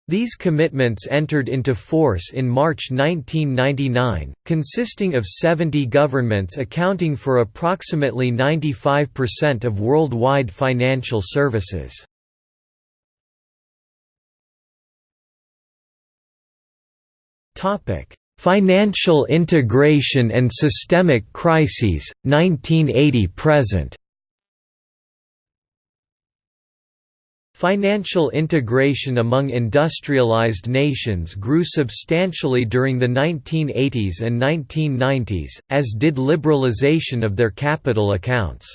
These commitments entered into force in March 1999, consisting of 70 governments accounting for approximately 95% of worldwide financial services. Financial integration and systemic crises, 1980–present Financial integration among industrialized nations grew substantially during the 1980s and 1990s, as did liberalization of their capital accounts.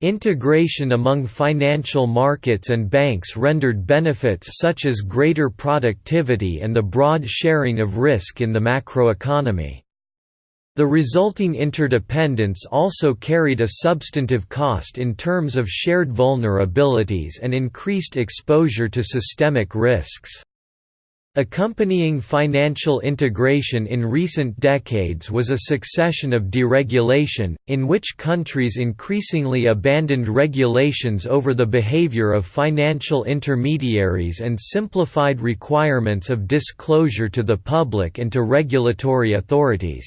Integration among financial markets and banks rendered benefits such as greater productivity and the broad sharing of risk in the macroeconomy. The resulting interdependence also carried a substantive cost in terms of shared vulnerabilities and increased exposure to systemic risks. Accompanying financial integration in recent decades was a succession of deregulation, in which countries increasingly abandoned regulations over the behavior of financial intermediaries and simplified requirements of disclosure to the public and to regulatory authorities.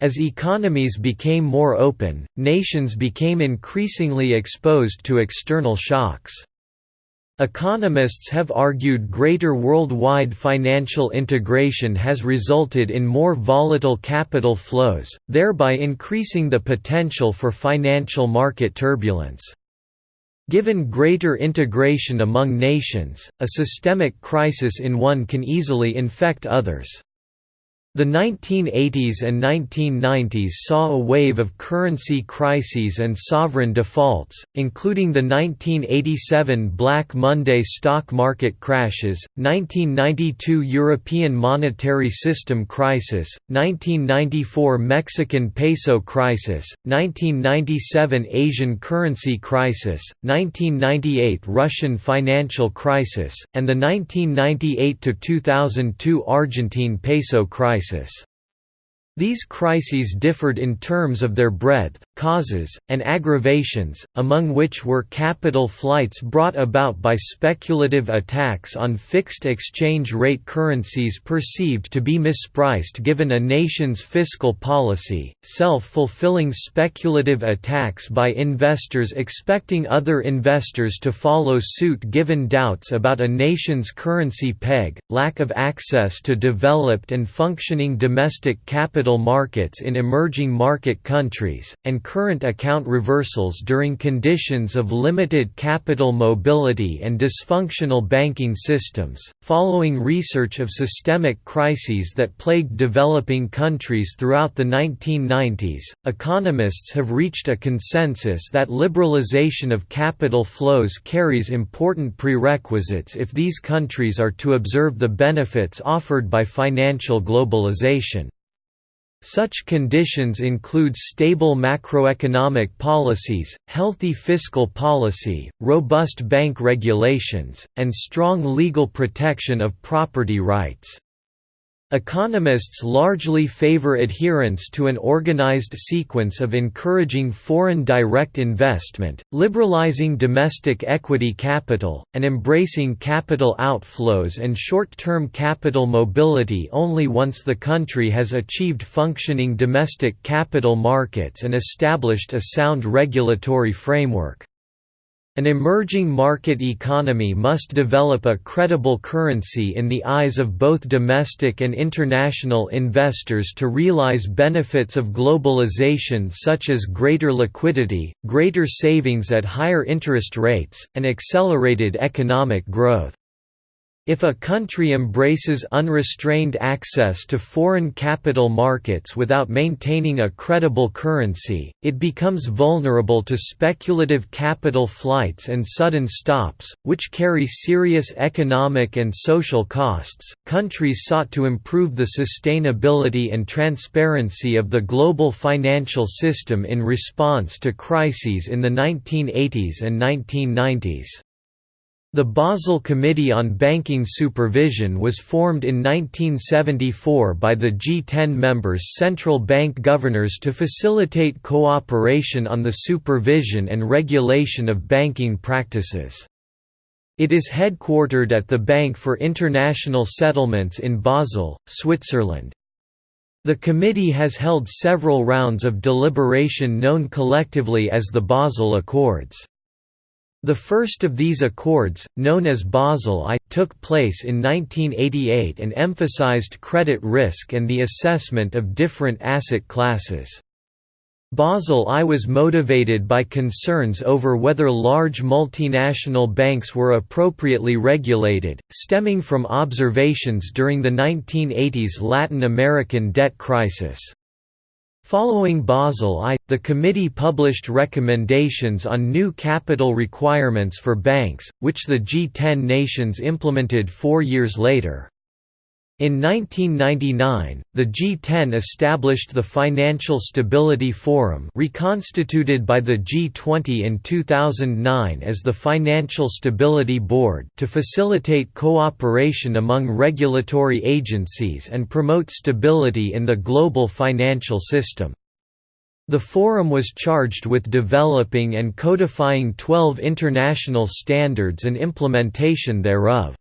As economies became more open, nations became increasingly exposed to external shocks. Economists have argued greater worldwide financial integration has resulted in more volatile capital flows, thereby increasing the potential for financial market turbulence. Given greater integration among nations, a systemic crisis in one can easily infect others. The 1980s and 1990s saw a wave of currency crises and sovereign defaults, including the 1987 Black Monday stock market crashes, 1992 European monetary system crisis, 1994 Mexican peso crisis, 1997 Asian currency crisis, 1998 Russian financial crisis, and the 1998–2002 Argentine peso crisis crisis. These crises differed in terms of their breadth, causes, and aggravations, among which were capital flights brought about by speculative attacks on fixed exchange rate currencies perceived to be mispriced given a nation's fiscal policy, self-fulfilling speculative attacks by investors expecting other investors to follow suit given doubts about a nation's currency peg, lack of access to developed and functioning domestic capital markets in emerging market countries, and current account reversals during conditions of limited capital mobility and dysfunctional banking systems. Following research of systemic crises that plagued developing countries throughout the 1990s, economists have reached a consensus that liberalization of capital flows carries important prerequisites if these countries are to observe the benefits offered by financial globalization. Such conditions include stable macroeconomic policies, healthy fiscal policy, robust bank regulations, and strong legal protection of property rights. Economists largely favor adherence to an organized sequence of encouraging foreign direct investment, liberalizing domestic equity capital, and embracing capital outflows and short-term capital mobility only once the country has achieved functioning domestic capital markets and established a sound regulatory framework. An emerging market economy must develop a credible currency in the eyes of both domestic and international investors to realize benefits of globalization such as greater liquidity, greater savings at higher interest rates, and accelerated economic growth. If a country embraces unrestrained access to foreign capital markets without maintaining a credible currency, it becomes vulnerable to speculative capital flights and sudden stops, which carry serious economic and social costs. Countries sought to improve the sustainability and transparency of the global financial system in response to crises in the 1980s and 1990s. The Basel Committee on Banking Supervision was formed in 1974 by the G10 members' central bank governors to facilitate cooperation on the supervision and regulation of banking practices. It is headquartered at the Bank for International Settlements in Basel, Switzerland. The committee has held several rounds of deliberation known collectively as the Basel Accords. The first of these accords, known as Basel I, took place in 1988 and emphasized credit risk and the assessment of different asset classes. Basel I was motivated by concerns over whether large multinational banks were appropriately regulated, stemming from observations during the 1980s Latin American debt crisis. Following Basel I, the committee published recommendations on new capital requirements for banks, which the G10 nations implemented four years later. In 1999, the G10 established the Financial Stability Forum reconstituted by the G20 in 2009 as the Financial Stability Board to facilitate cooperation among regulatory agencies and promote stability in the global financial system. The forum was charged with developing and codifying 12 international standards and implementation thereof.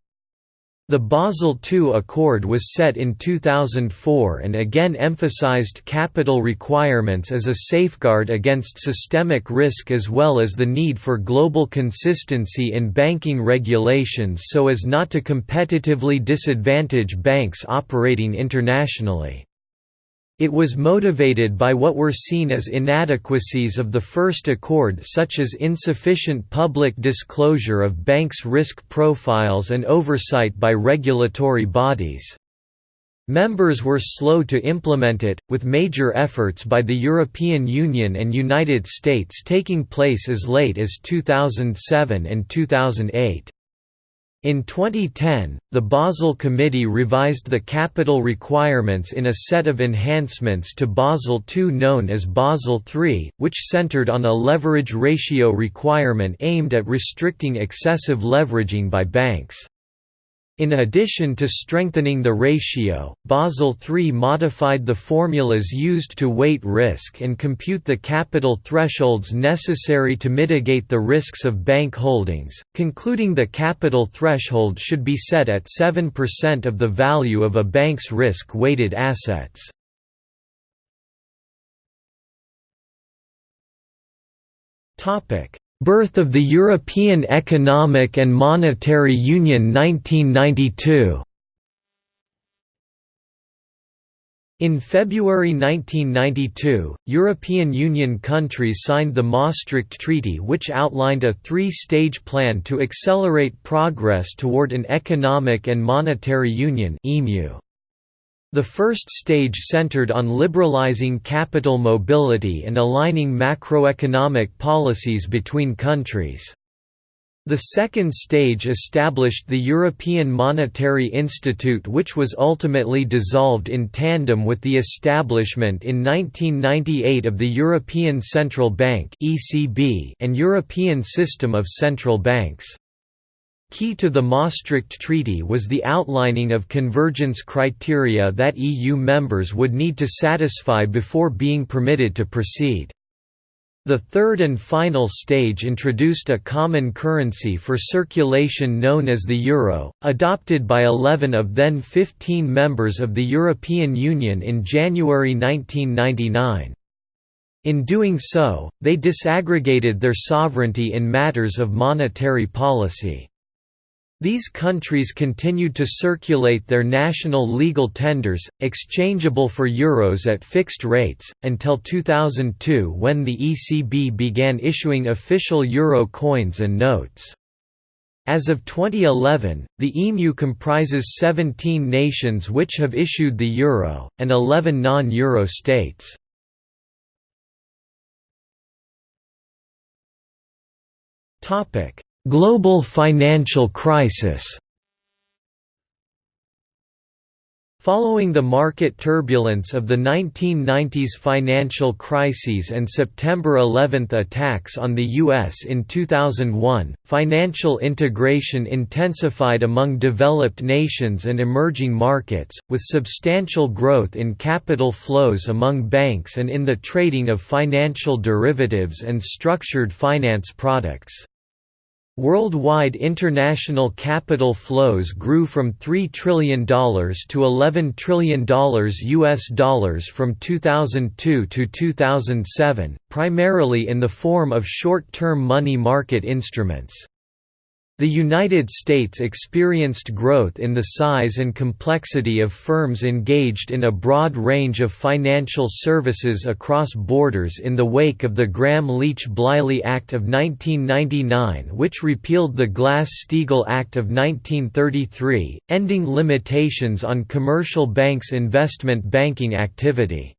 The Basel II Accord was set in 2004 and again emphasized capital requirements as a safeguard against systemic risk as well as the need for global consistency in banking regulations so as not to competitively disadvantage banks operating internationally. It was motivated by what were seen as inadequacies of the first accord such as insufficient public disclosure of banks' risk profiles and oversight by regulatory bodies. Members were slow to implement it, with major efforts by the European Union and United States taking place as late as 2007 and 2008. In 2010, the Basel Committee revised the capital requirements in a set of enhancements to Basel II known as Basel III, which centered on a leverage ratio requirement aimed at restricting excessive leveraging by banks. In addition to strengthening the ratio, Basel III modified the formulas used to weight risk and compute the capital thresholds necessary to mitigate the risks of bank holdings, concluding the capital threshold should be set at 7% of the value of a bank's risk-weighted assets. Topic: Birth of the European Economic and Monetary Union 1992 In February 1992, European Union countries signed the Maastricht Treaty which outlined a three-stage plan to accelerate progress toward an economic and monetary union EMU. The first stage centered on liberalizing capital mobility and aligning macroeconomic policies between countries. The second stage established the European Monetary Institute which was ultimately dissolved in tandem with the establishment in 1998 of the European Central Bank and European System of Central Banks. Key to the Maastricht Treaty was the outlining of convergence criteria that EU members would need to satisfy before being permitted to proceed. The third and final stage introduced a common currency for circulation known as the euro, adopted by 11 of then 15 members of the European Union in January 1999. In doing so, they disaggregated their sovereignty in matters of monetary policy. These countries continued to circulate their national legal tenders, exchangeable for euros at fixed rates, until 2002 when the ECB began issuing official euro coins and notes. As of 2011, the EMU comprises 17 nations which have issued the euro, and 11 non-euro states. Global financial crisis Following the market turbulence of the 1990s financial crises and September 11 attacks on the U.S. in 2001, financial integration intensified among developed nations and emerging markets, with substantial growth in capital flows among banks and in the trading of financial derivatives and structured finance products. Worldwide international capital flows grew from $3 trillion to $11 trillion US dollars from 2002 to 2007, primarily in the form of short-term money market instruments. The United States experienced growth in the size and complexity of firms engaged in a broad range of financial services across borders in the wake of the Gramm-Leach-Bliley Act of 1999 which repealed the Glass-Steagall Act of 1933, ending limitations on commercial banks' investment banking activity.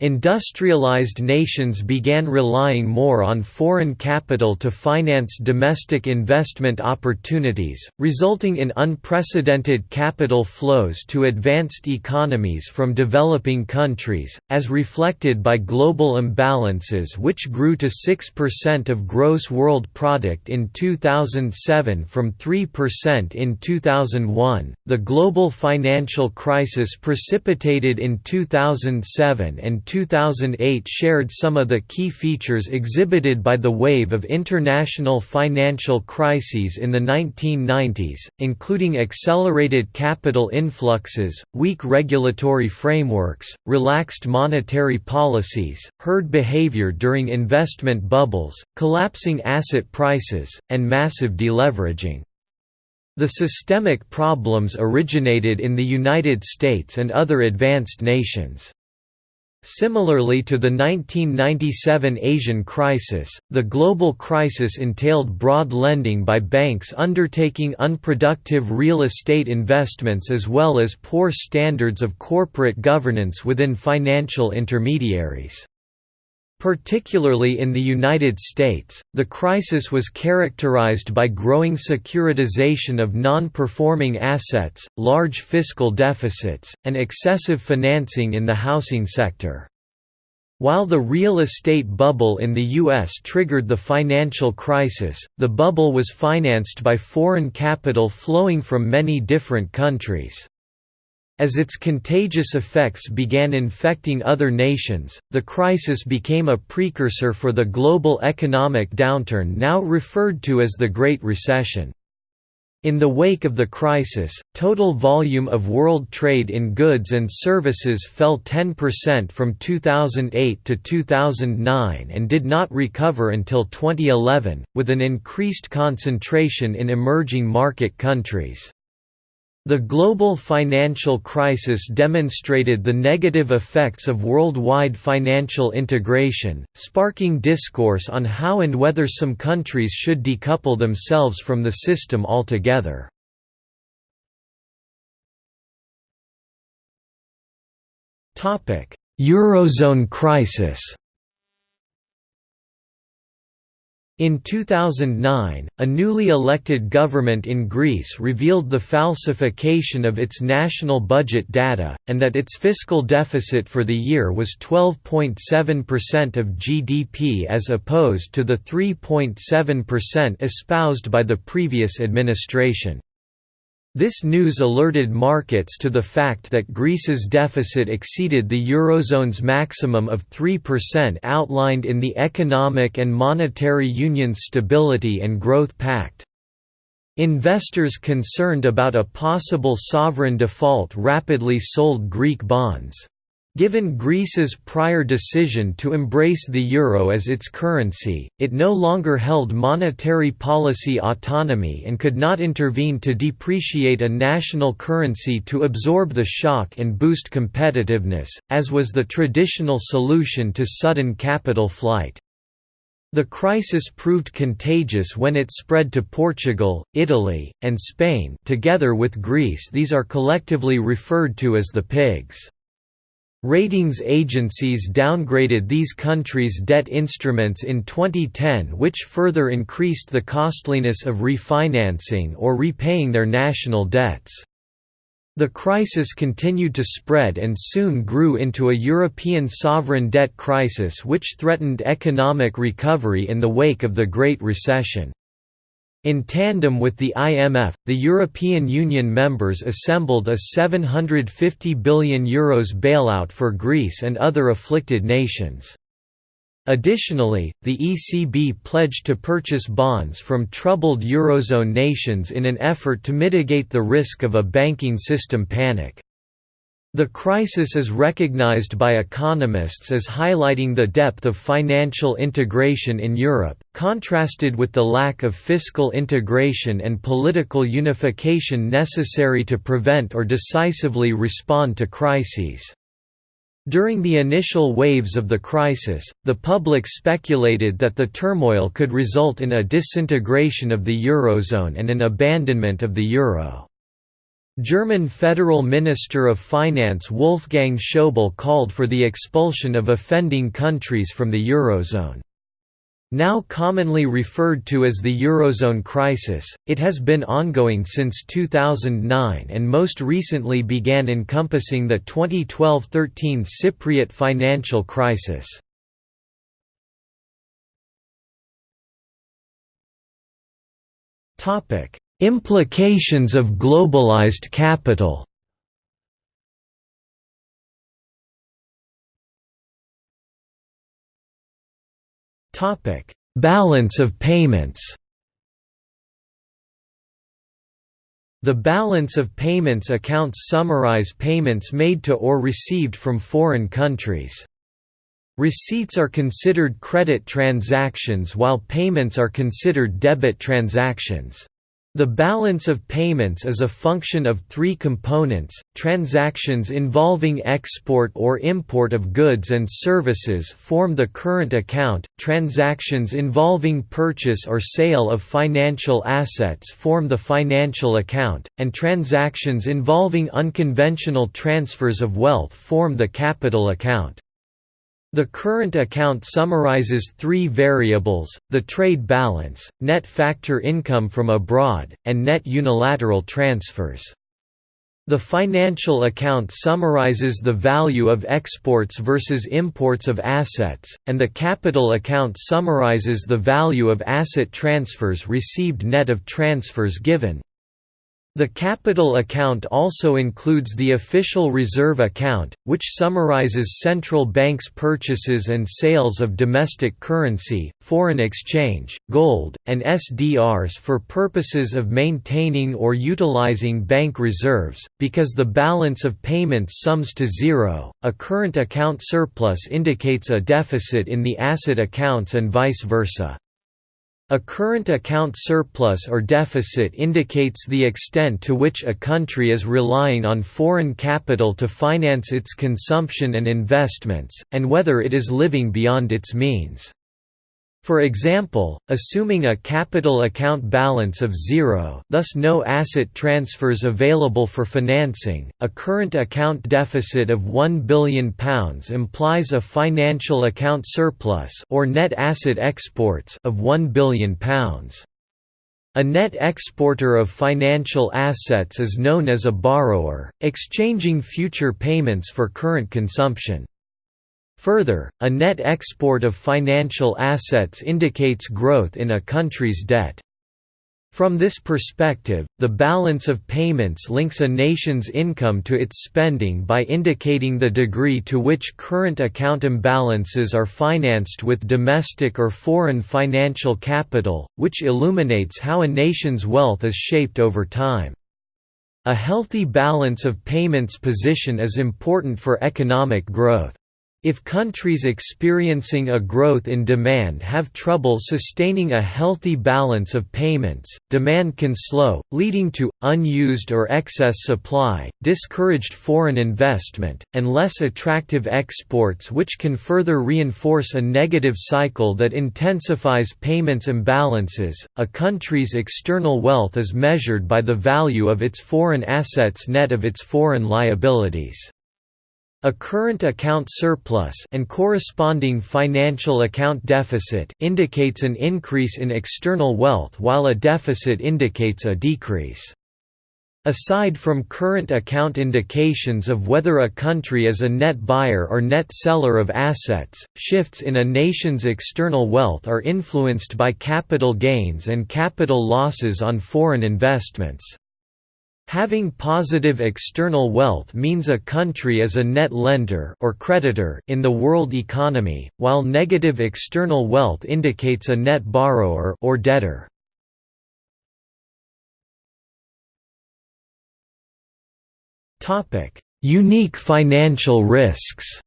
Industrialized nations began relying more on foreign capital to finance domestic investment opportunities, resulting in unprecedented capital flows to advanced economies from developing countries, as reflected by global imbalances which grew to 6% of gross world product in 2007 from 3% in 2001. The global financial crisis precipitated in 2007 and 2008 shared some of the key features exhibited by the wave of international financial crises in the 1990s, including accelerated capital influxes, weak regulatory frameworks, relaxed monetary policies, herd behavior during investment bubbles, collapsing asset prices, and massive deleveraging. The systemic problems originated in the United States and other advanced nations. Similarly to the 1997 Asian crisis, the global crisis entailed broad lending by banks undertaking unproductive real estate investments as well as poor standards of corporate governance within financial intermediaries. Particularly in the United States, the crisis was characterized by growing securitization of non-performing assets, large fiscal deficits, and excessive financing in the housing sector. While the real estate bubble in the U.S. triggered the financial crisis, the bubble was financed by foreign capital flowing from many different countries. As its contagious effects began infecting other nations, the crisis became a precursor for the global economic downturn now referred to as the Great Recession. In the wake of the crisis, total volume of world trade in goods and services fell 10% from 2008 to 2009 and did not recover until 2011, with an increased concentration in emerging market countries. The global financial crisis demonstrated the negative effects of worldwide financial integration, sparking discourse on how and whether some countries should decouple themselves from the system altogether. Eurozone crisis In 2009, a newly elected government in Greece revealed the falsification of its national budget data, and that its fiscal deficit for the year was 12.7% of GDP as opposed to the 3.7% espoused by the previous administration. This news alerted markets to the fact that Greece's deficit exceeded the Eurozone's maximum of 3% outlined in the Economic and Monetary Union's Stability and Growth Pact. Investors concerned about a possible sovereign default rapidly sold Greek bonds. Given Greece's prior decision to embrace the euro as its currency, it no longer held monetary policy autonomy and could not intervene to depreciate a national currency to absorb the shock and boost competitiveness, as was the traditional solution to sudden capital flight. The crisis proved contagious when it spread to Portugal, Italy, and Spain together with Greece these are collectively referred to as the pigs. Ratings agencies downgraded these countries' debt instruments in 2010 which further increased the costliness of refinancing or repaying their national debts. The crisis continued to spread and soon grew into a European sovereign debt crisis which threatened economic recovery in the wake of the Great Recession. In tandem with the IMF, the European Union members assembled a €750 billion Euros bailout for Greece and other afflicted nations. Additionally, the ECB pledged to purchase bonds from troubled Eurozone nations in an effort to mitigate the risk of a banking system panic. The crisis is recognized by economists as highlighting the depth of financial integration in Europe, contrasted with the lack of fiscal integration and political unification necessary to prevent or decisively respond to crises. During the initial waves of the crisis, the public speculated that the turmoil could result in a disintegration of the Eurozone and an abandonment of the euro. German Federal Minister of Finance Wolfgang Schäuble called for the expulsion of offending countries from the Eurozone. Now commonly referred to as the Eurozone crisis, it has been ongoing since 2009 and most recently began encompassing the 2012–13 Cypriot financial crisis. Implications of globalized capital Topic: Balance of payments. The balance of payments accounts summarize payments made to or received from foreign countries. Receipts are considered credit transactions while payments are considered debit transactions. The balance of payments is a function of three components, transactions involving export or import of goods and services form the current account, transactions involving purchase or sale of financial assets form the financial account, and transactions involving unconventional transfers of wealth form the capital account. The current account summarizes three variables, the trade balance, net factor income from abroad, and net unilateral transfers. The financial account summarizes the value of exports versus imports of assets, and the capital account summarizes the value of asset transfers received net of transfers given. The capital account also includes the official reserve account, which summarizes central banks' purchases and sales of domestic currency, foreign exchange, gold, and SDRs for purposes of maintaining or utilizing bank reserves. Because the balance of payments sums to zero, a current account surplus indicates a deficit in the asset accounts and vice versa. A current account surplus or deficit indicates the extent to which a country is relying on foreign capital to finance its consumption and investments, and whether it is living beyond its means. For example, assuming a capital account balance of zero thus no asset transfers available for financing, a current account deficit of £1 billion implies a financial account surplus or net asset exports of £1 billion. A net exporter of financial assets is known as a borrower, exchanging future payments for current consumption. Further, a net export of financial assets indicates growth in a country's debt. From this perspective, the balance of payments links a nation's income to its spending by indicating the degree to which current account imbalances are financed with domestic or foreign financial capital, which illuminates how a nation's wealth is shaped over time. A healthy balance of payments position is important for economic growth. If countries experiencing a growth in demand have trouble sustaining a healthy balance of payments, demand can slow, leading to, unused or excess supply, discouraged foreign investment, and less attractive exports which can further reinforce a negative cycle that intensifies payments imbalances. A country's external wealth is measured by the value of its foreign assets net of its foreign liabilities. A current account surplus and corresponding financial account deficit indicates an increase in external wealth while a deficit indicates a decrease. Aside from current account indications of whether a country is a net buyer or net seller of assets, shifts in a nation's external wealth are influenced by capital gains and capital losses on foreign investments. Having positive external wealth means a country is a net lender or creditor in the world economy, while negative external wealth indicates a net borrower or debtor. Unique financial risks.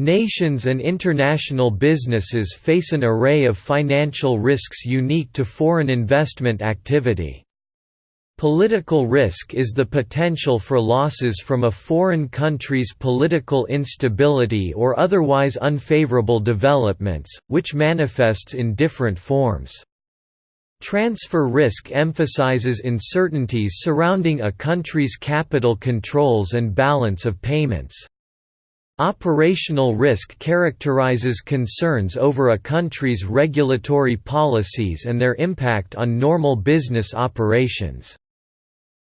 Nations and international businesses face an array of financial risks unique to foreign investment activity. Political risk is the potential for losses from a foreign country's political instability or otherwise unfavorable developments, which manifests in different forms. Transfer risk emphasizes uncertainties surrounding a country's capital controls and balance of payments. Operational risk characterizes concerns over a country's regulatory policies and their impact on normal business operations.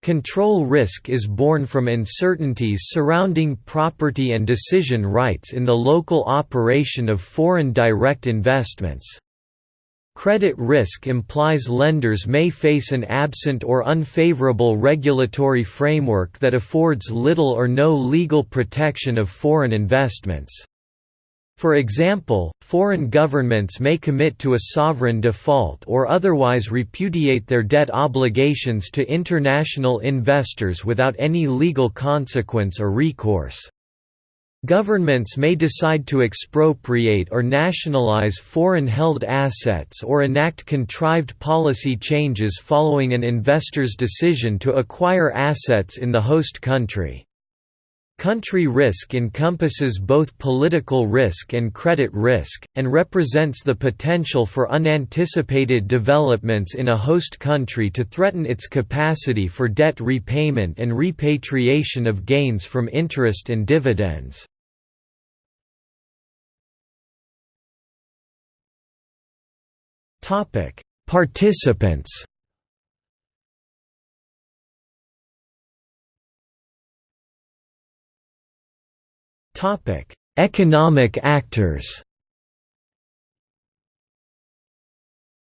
Control risk is born from uncertainties surrounding property and decision rights in the local operation of foreign direct investments. Credit risk implies lenders may face an absent or unfavorable regulatory framework that affords little or no legal protection of foreign investments. For example, foreign governments may commit to a sovereign default or otherwise repudiate their debt obligations to international investors without any legal consequence or recourse. Governments may decide to expropriate or nationalize foreign-held assets or enact contrived policy changes following an investor's decision to acquire assets in the host country. Country risk encompasses both political risk and credit risk, and represents the potential for unanticipated developments in a host country to threaten its capacity for debt repayment and repatriation of gains from interest and dividends. Participants Topic: Economic actors.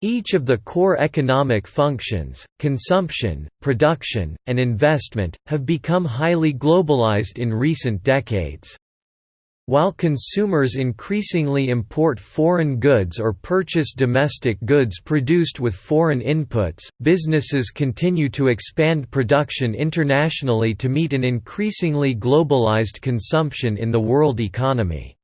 Each of the core economic functions, consumption, production, and investment, have become highly globalized in recent decades. While consumers increasingly import foreign goods or purchase domestic goods produced with foreign inputs, businesses continue to expand production internationally to meet an increasingly globalized consumption in the world economy.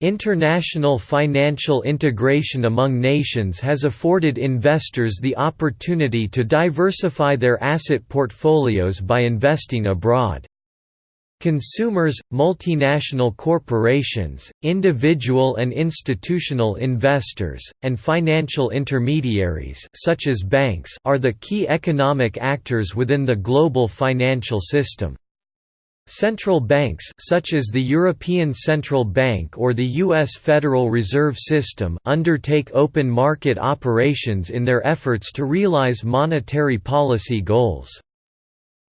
International financial integration among nations has afforded investors the opportunity to diversify their asset portfolios by investing abroad. Consumers, multinational corporations, individual and institutional investors, and financial intermediaries such as banks are the key economic actors within the global financial system. Central banks such as the European Central Bank or the US Federal Reserve System undertake open market operations in their efforts to realize monetary policy goals.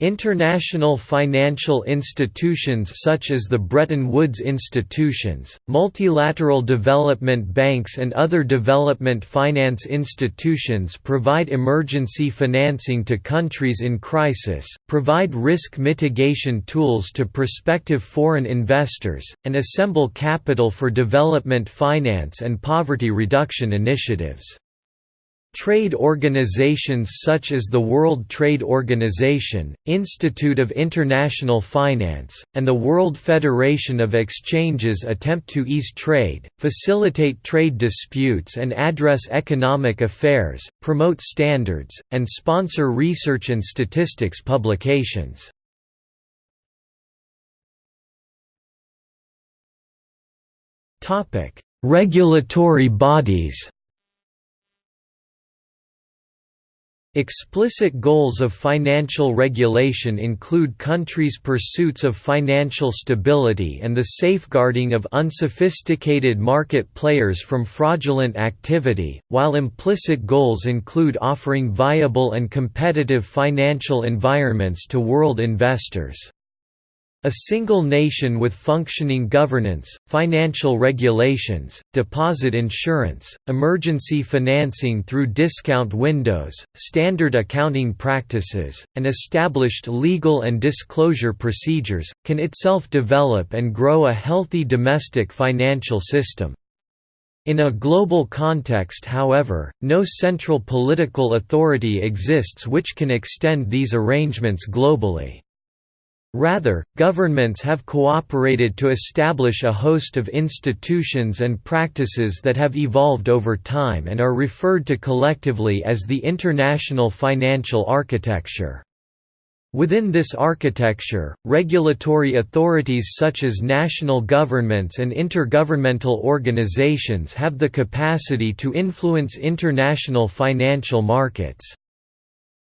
International financial institutions such as the Bretton Woods institutions, multilateral development banks and other development finance institutions provide emergency financing to countries in crisis, provide risk mitigation tools to prospective foreign investors, and assemble capital for development finance and poverty reduction initiatives. Trade organizations such as the World Trade Organization, Institute of International Finance, and the World Federation of Exchanges attempt to ease trade, facilitate trade disputes and address economic affairs, promote standards, and sponsor research and statistics publications. Regulatory bodies Explicit goals of financial regulation include countries' pursuits of financial stability and the safeguarding of unsophisticated market players from fraudulent activity, while implicit goals include offering viable and competitive financial environments to world investors. A single nation with functioning governance, financial regulations, deposit insurance, emergency financing through discount windows, standard accounting practices, and established legal and disclosure procedures, can itself develop and grow a healthy domestic financial system. In a global context however, no central political authority exists which can extend these arrangements globally. Rather, governments have cooperated to establish a host of institutions and practices that have evolved over time and are referred to collectively as the international financial architecture. Within this architecture, regulatory authorities such as national governments and intergovernmental organizations have the capacity to influence international financial markets.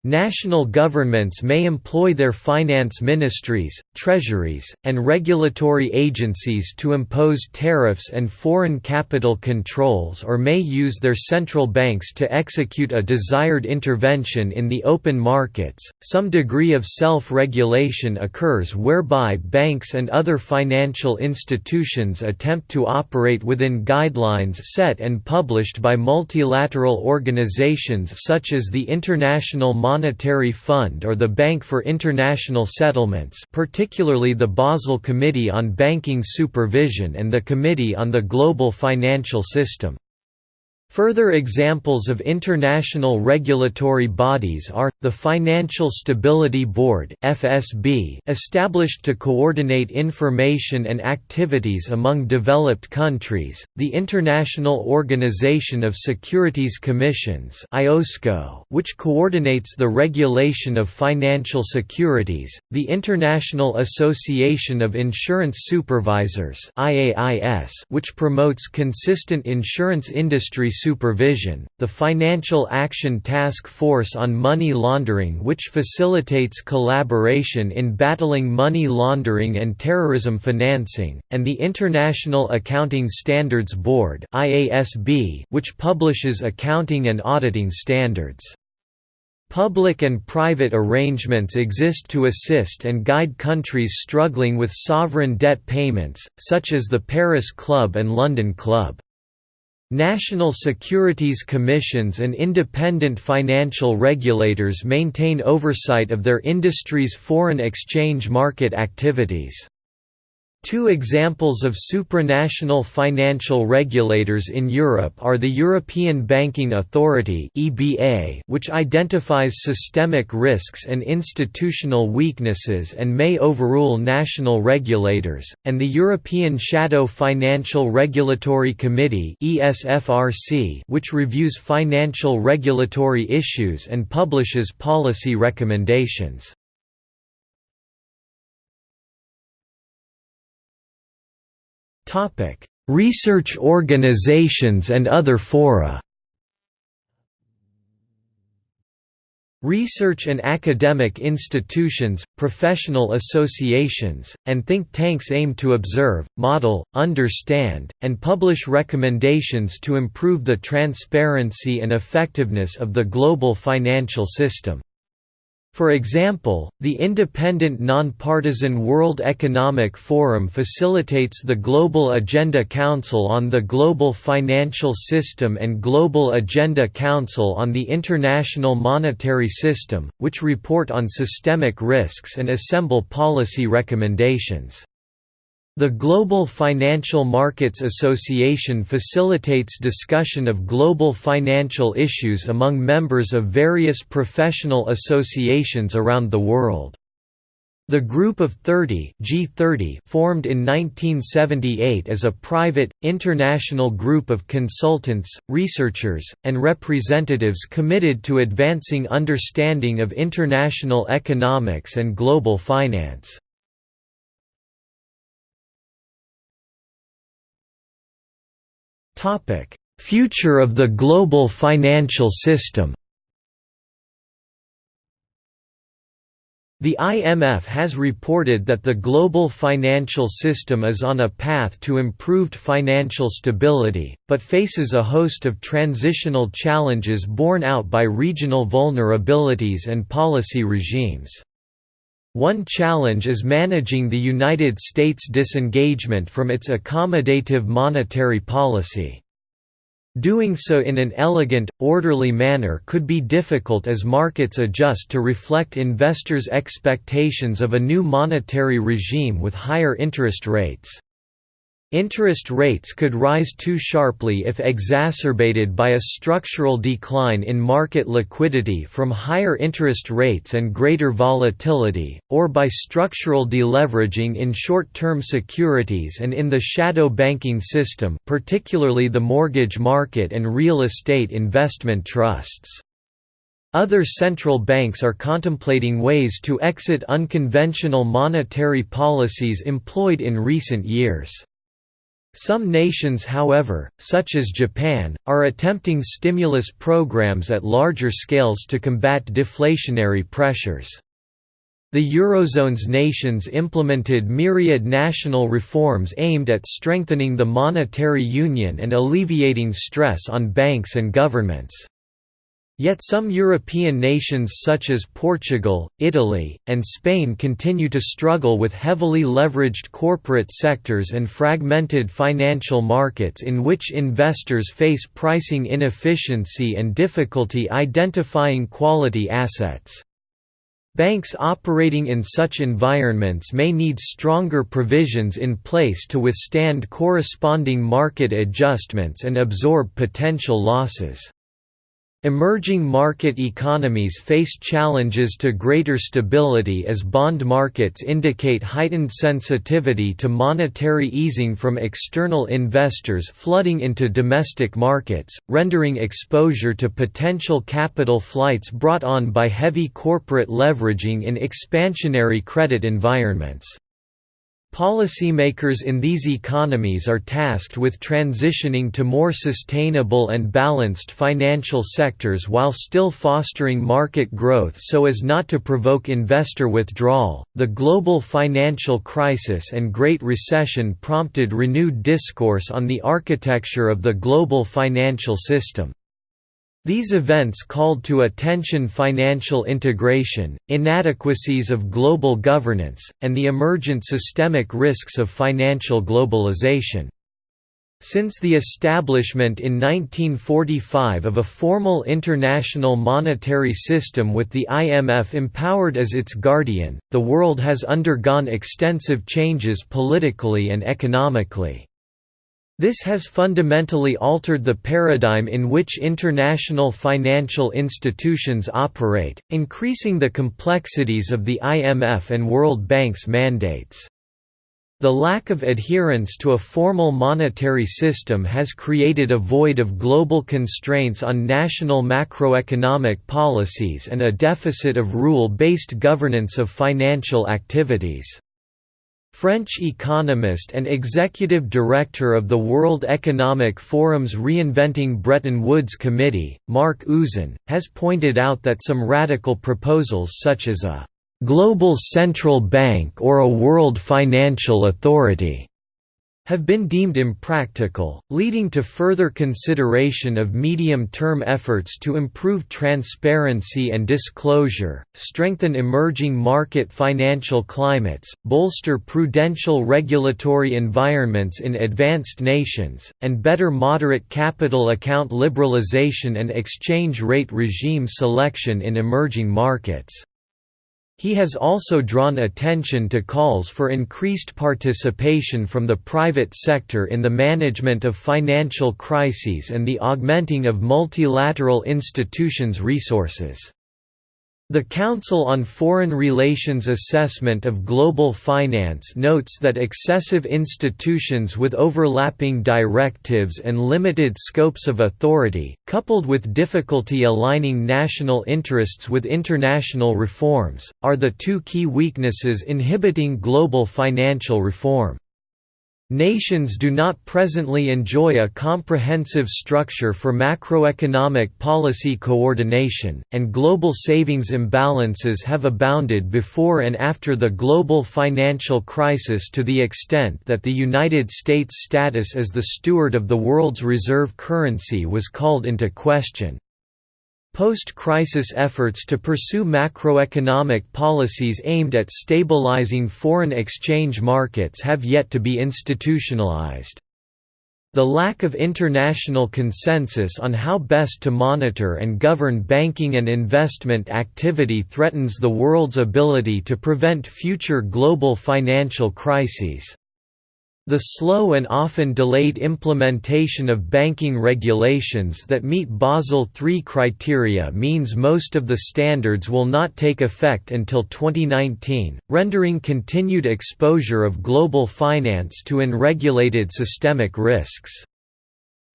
National governments may employ their finance ministries, treasuries, and regulatory agencies to impose tariffs and foreign capital controls or may use their central banks to execute a desired intervention in the open markets. Some degree of self regulation occurs whereby banks and other financial institutions attempt to operate within guidelines set and published by multilateral organizations such as the International Monetary Fund or the Bank for International Settlements particularly the Basel Committee on Banking Supervision and the Committee on the Global Financial System. Further examples of international regulatory bodies are, the Financial Stability Board established to coordinate information and activities among developed countries, the International Organization of Securities Commissions which coordinates the regulation of financial securities, the International Association of Insurance Supervisors which promotes consistent insurance industry supervision, the Financial Action Task Force on Money Laundering which facilitates collaboration in battling money laundering and terrorism financing, and the International Accounting Standards Board which publishes accounting and auditing standards. Public and private arrangements exist to assist and guide countries struggling with sovereign debt payments, such as the Paris Club and London Club. National securities commissions and independent financial regulators maintain oversight of their industry's foreign exchange market activities. Two examples of supranational financial regulators in Europe are the European Banking Authority which identifies systemic risks and institutional weaknesses and may overrule national regulators, and the European Shadow Financial Regulatory Committee which reviews financial regulatory issues and publishes policy recommendations. Topic: Research organizations and other fora. Research and academic institutions, professional associations, and think tanks aim to observe, model, understand, and publish recommendations to improve the transparency and effectiveness of the global financial system. For example, the independent nonpartisan World Economic Forum facilitates the Global Agenda Council on the Global Financial System and Global Agenda Council on the International Monetary System, which report on systemic risks and assemble policy recommendations. The Global Financial Markets Association facilitates discussion of global financial issues among members of various professional associations around the world. The Group of 30 G30 formed in 1978 as a private, international group of consultants, researchers, and representatives committed to advancing understanding of international economics and global finance. Topic: Future of the global financial system. The IMF has reported that the global financial system is on a path to improved financial stability, but faces a host of transitional challenges borne out by regional vulnerabilities and policy regimes. One challenge is managing the United States' disengagement from its accommodative monetary policy. Doing so in an elegant, orderly manner could be difficult as markets adjust to reflect investors' expectations of a new monetary regime with higher interest rates. Interest rates could rise too sharply if exacerbated by a structural decline in market liquidity from higher interest rates and greater volatility, or by structural deleveraging in short-term securities and in the shadow banking system particularly the mortgage market and real estate investment trusts. Other central banks are contemplating ways to exit unconventional monetary policies employed in recent years. Some nations however, such as Japan, are attempting stimulus programs at larger scales to combat deflationary pressures. The Eurozone's nations implemented myriad national reforms aimed at strengthening the monetary union and alleviating stress on banks and governments. Yet some European nations such as Portugal, Italy, and Spain continue to struggle with heavily leveraged corporate sectors and fragmented financial markets in which investors face pricing inefficiency and difficulty identifying quality assets. Banks operating in such environments may need stronger provisions in place to withstand corresponding market adjustments and absorb potential losses. Emerging market economies face challenges to greater stability as bond markets indicate heightened sensitivity to monetary easing from external investors flooding into domestic markets, rendering exposure to potential capital flights brought on by heavy corporate leveraging in expansionary credit environments. Policymakers in these economies are tasked with transitioning to more sustainable and balanced financial sectors while still fostering market growth so as not to provoke investor withdrawal. The global financial crisis and Great Recession prompted renewed discourse on the architecture of the global financial system. These events called to attention financial integration, inadequacies of global governance, and the emergent systemic risks of financial globalization. Since the establishment in 1945 of a formal international monetary system with the IMF empowered as its guardian, the world has undergone extensive changes politically and economically. This has fundamentally altered the paradigm in which international financial institutions operate, increasing the complexities of the IMF and World Bank's mandates. The lack of adherence to a formal monetary system has created a void of global constraints on national macroeconomic policies and a deficit of rule-based governance of financial activities. French economist and executive director of the World Economic Forum's Reinventing Bretton Woods Committee, Marc Uzan, has pointed out that some radical proposals such as a «global central bank or a world financial authority» have been deemed impractical, leading to further consideration of medium-term efforts to improve transparency and disclosure, strengthen emerging market financial climates, bolster prudential regulatory environments in advanced nations, and better moderate capital account liberalization and exchange rate regime selection in emerging markets. He has also drawn attention to calls for increased participation from the private sector in the management of financial crises and the augmenting of multilateral institutions' resources. The Council on Foreign Relations Assessment of Global Finance notes that excessive institutions with overlapping directives and limited scopes of authority, coupled with difficulty aligning national interests with international reforms, are the two key weaknesses inhibiting global financial reform. Nations do not presently enjoy a comprehensive structure for macroeconomic policy coordination, and global savings imbalances have abounded before and after the global financial crisis to the extent that the United States' status as the steward of the world's reserve currency was called into question. Post-crisis efforts to pursue macroeconomic policies aimed at stabilizing foreign exchange markets have yet to be institutionalized. The lack of international consensus on how best to monitor and govern banking and investment activity threatens the world's ability to prevent future global financial crises. The slow and often delayed implementation of banking regulations that meet Basel III criteria means most of the standards will not take effect until 2019, rendering continued exposure of global finance to unregulated systemic risks.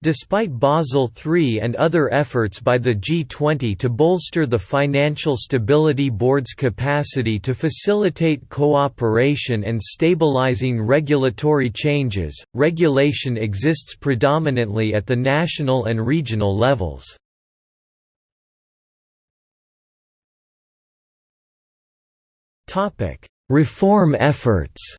Despite Basel III and other efforts by the G20 to bolster the Financial Stability Board's capacity to facilitate cooperation and stabilizing regulatory changes, regulation exists predominantly at the national and regional levels. Reform efforts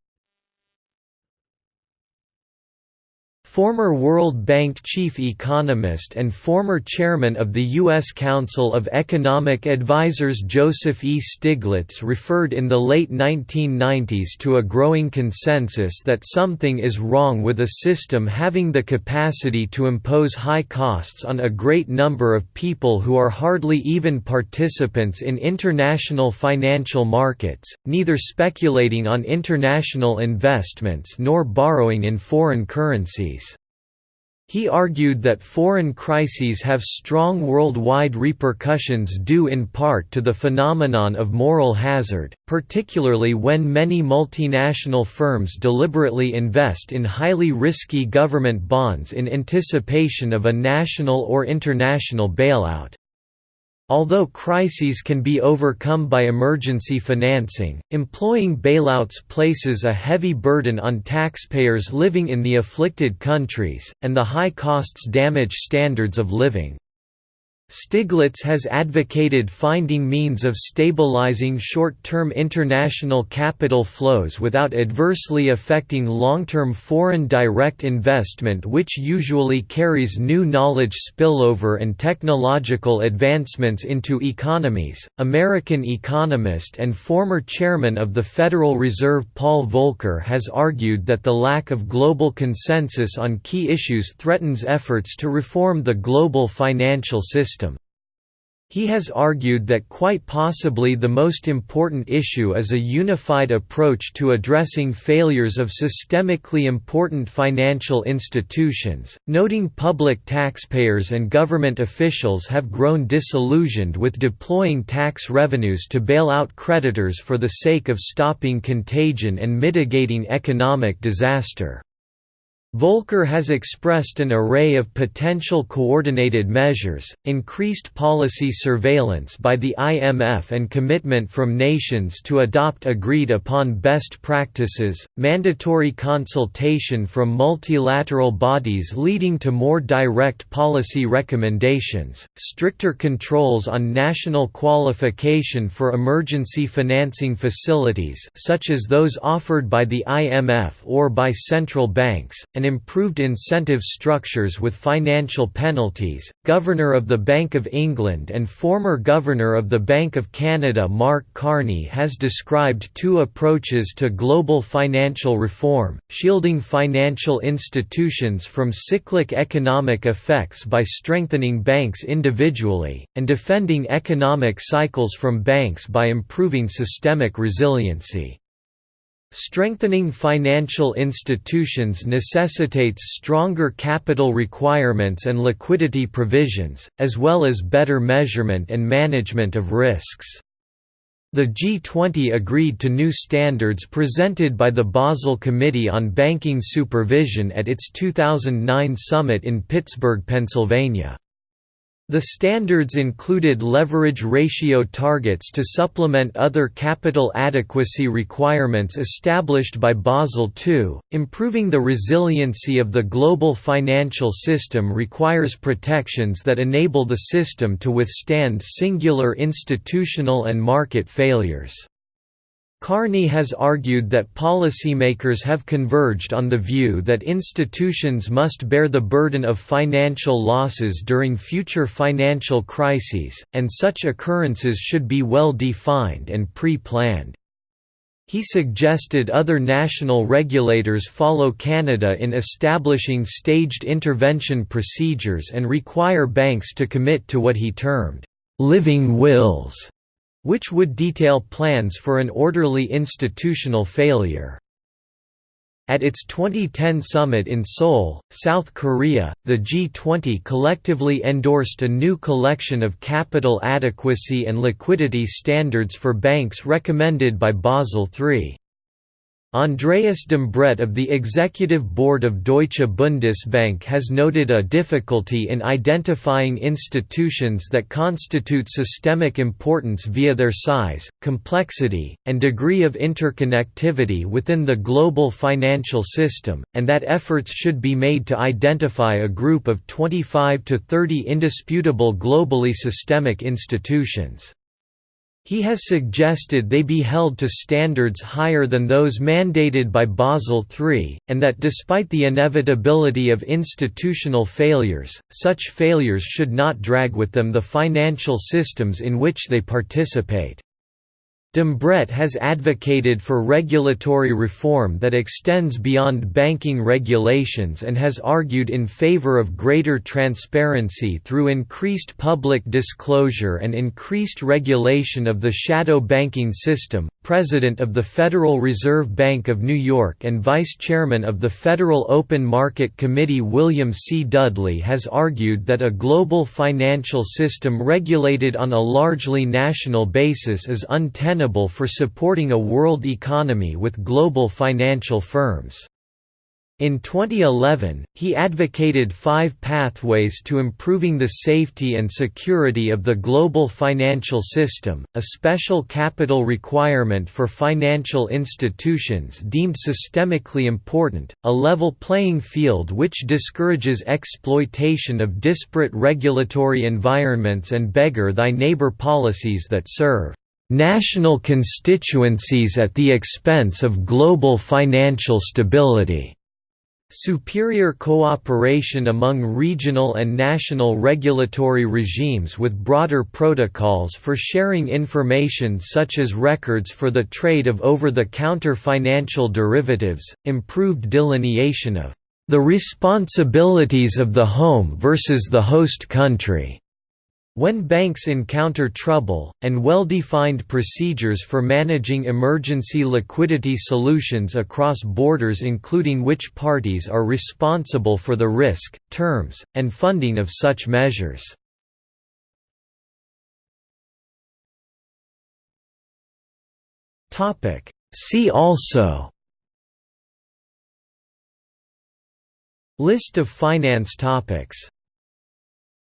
Former World Bank chief economist and former chairman of the U.S. Council of Economic Advisers Joseph E. Stiglitz referred in the late 1990s to a growing consensus that something is wrong with a system having the capacity to impose high costs on a great number of people who are hardly even participants in international financial markets, neither speculating on international investments nor borrowing in foreign currencies. He argued that foreign crises have strong worldwide repercussions due in part to the phenomenon of moral hazard, particularly when many multinational firms deliberately invest in highly risky government bonds in anticipation of a national or international bailout. Although crises can be overcome by emergency financing, employing bailouts places a heavy burden on taxpayers living in the afflicted countries, and the high costs damage standards of living. Stiglitz has advocated finding means of stabilizing short-term international capital flows without adversely affecting long-term foreign direct investment which usually carries new knowledge spillover and technological advancements into economies. American economist and former chairman of the Federal Reserve Paul Volcker has argued that the lack of global consensus on key issues threatens efforts to reform the global financial system. He has argued that quite possibly the most important issue is a unified approach to addressing failures of systemically important financial institutions, noting public taxpayers and government officials have grown disillusioned with deploying tax revenues to bail out creditors for the sake of stopping contagion and mitigating economic disaster. Volcker has expressed an array of potential coordinated measures, increased policy surveillance by the IMF and commitment from nations to adopt agreed-upon best practices, mandatory consultation from multilateral bodies leading to more direct policy recommendations, stricter controls on national qualification for emergency financing facilities such as those offered by the IMF or by central banks, and improved incentive structures with financial penalties. Governor of the Bank of England and former Governor of the Bank of Canada Mark Carney has described two approaches to global financial reform, shielding financial institutions from cyclic economic effects by strengthening banks individually, and defending economic cycles from banks by improving systemic resiliency. Strengthening financial institutions necessitates stronger capital requirements and liquidity provisions, as well as better measurement and management of risks. The G20 agreed to new standards presented by the Basel Committee on Banking Supervision at its 2009 summit in Pittsburgh, Pennsylvania. The standards included leverage ratio targets to supplement other capital adequacy requirements established by Basel II. Improving the resiliency of the global financial system requires protections that enable the system to withstand singular institutional and market failures. Carney has argued that policymakers have converged on the view that institutions must bear the burden of financial losses during future financial crises, and such occurrences should be well defined and pre-planned. He suggested other national regulators follow Canada in establishing staged intervention procedures and require banks to commit to what he termed, "...living wills", which would detail plans for an orderly institutional failure. At its 2010 summit in Seoul, South Korea, the G20 collectively endorsed a new collection of capital adequacy and liquidity standards for banks recommended by Basel III. Andreas Dombret of the Executive Board of Deutsche Bundesbank has noted a difficulty in identifying institutions that constitute systemic importance via their size, complexity, and degree of interconnectivity within the global financial system, and that efforts should be made to identify a group of 25 to 30 indisputable globally systemic institutions. He has suggested they be held to standards higher than those mandated by Basel III, and that despite the inevitability of institutional failures, such failures should not drag with them the financial systems in which they participate. Dombret has advocated for regulatory reform that extends beyond banking regulations and has argued in favor of greater transparency through increased public disclosure and increased regulation of the shadow banking system. President of the Federal Reserve Bank of New York and Vice Chairman of the Federal Open Market Committee William C. Dudley has argued that a global financial system regulated on a largely national basis is untenable untenable for supporting a world economy with global financial firms. In 2011, he advocated five pathways to improving the safety and security of the global financial system, a special capital requirement for financial institutions deemed systemically important, a level playing field which discourages exploitation of disparate regulatory environments and beggar thy neighbor policies that serve national constituencies at the expense of global financial stability. Superior cooperation among regional and national regulatory regimes with broader protocols for sharing information such as records for the trade of over-the-counter financial derivatives, improved delineation of the responsibilities of the home versus the host country, when banks encounter trouble, and well-defined procedures for managing emergency liquidity solutions across borders including which parties are responsible for the risk, terms, and funding of such measures. See also List of finance topics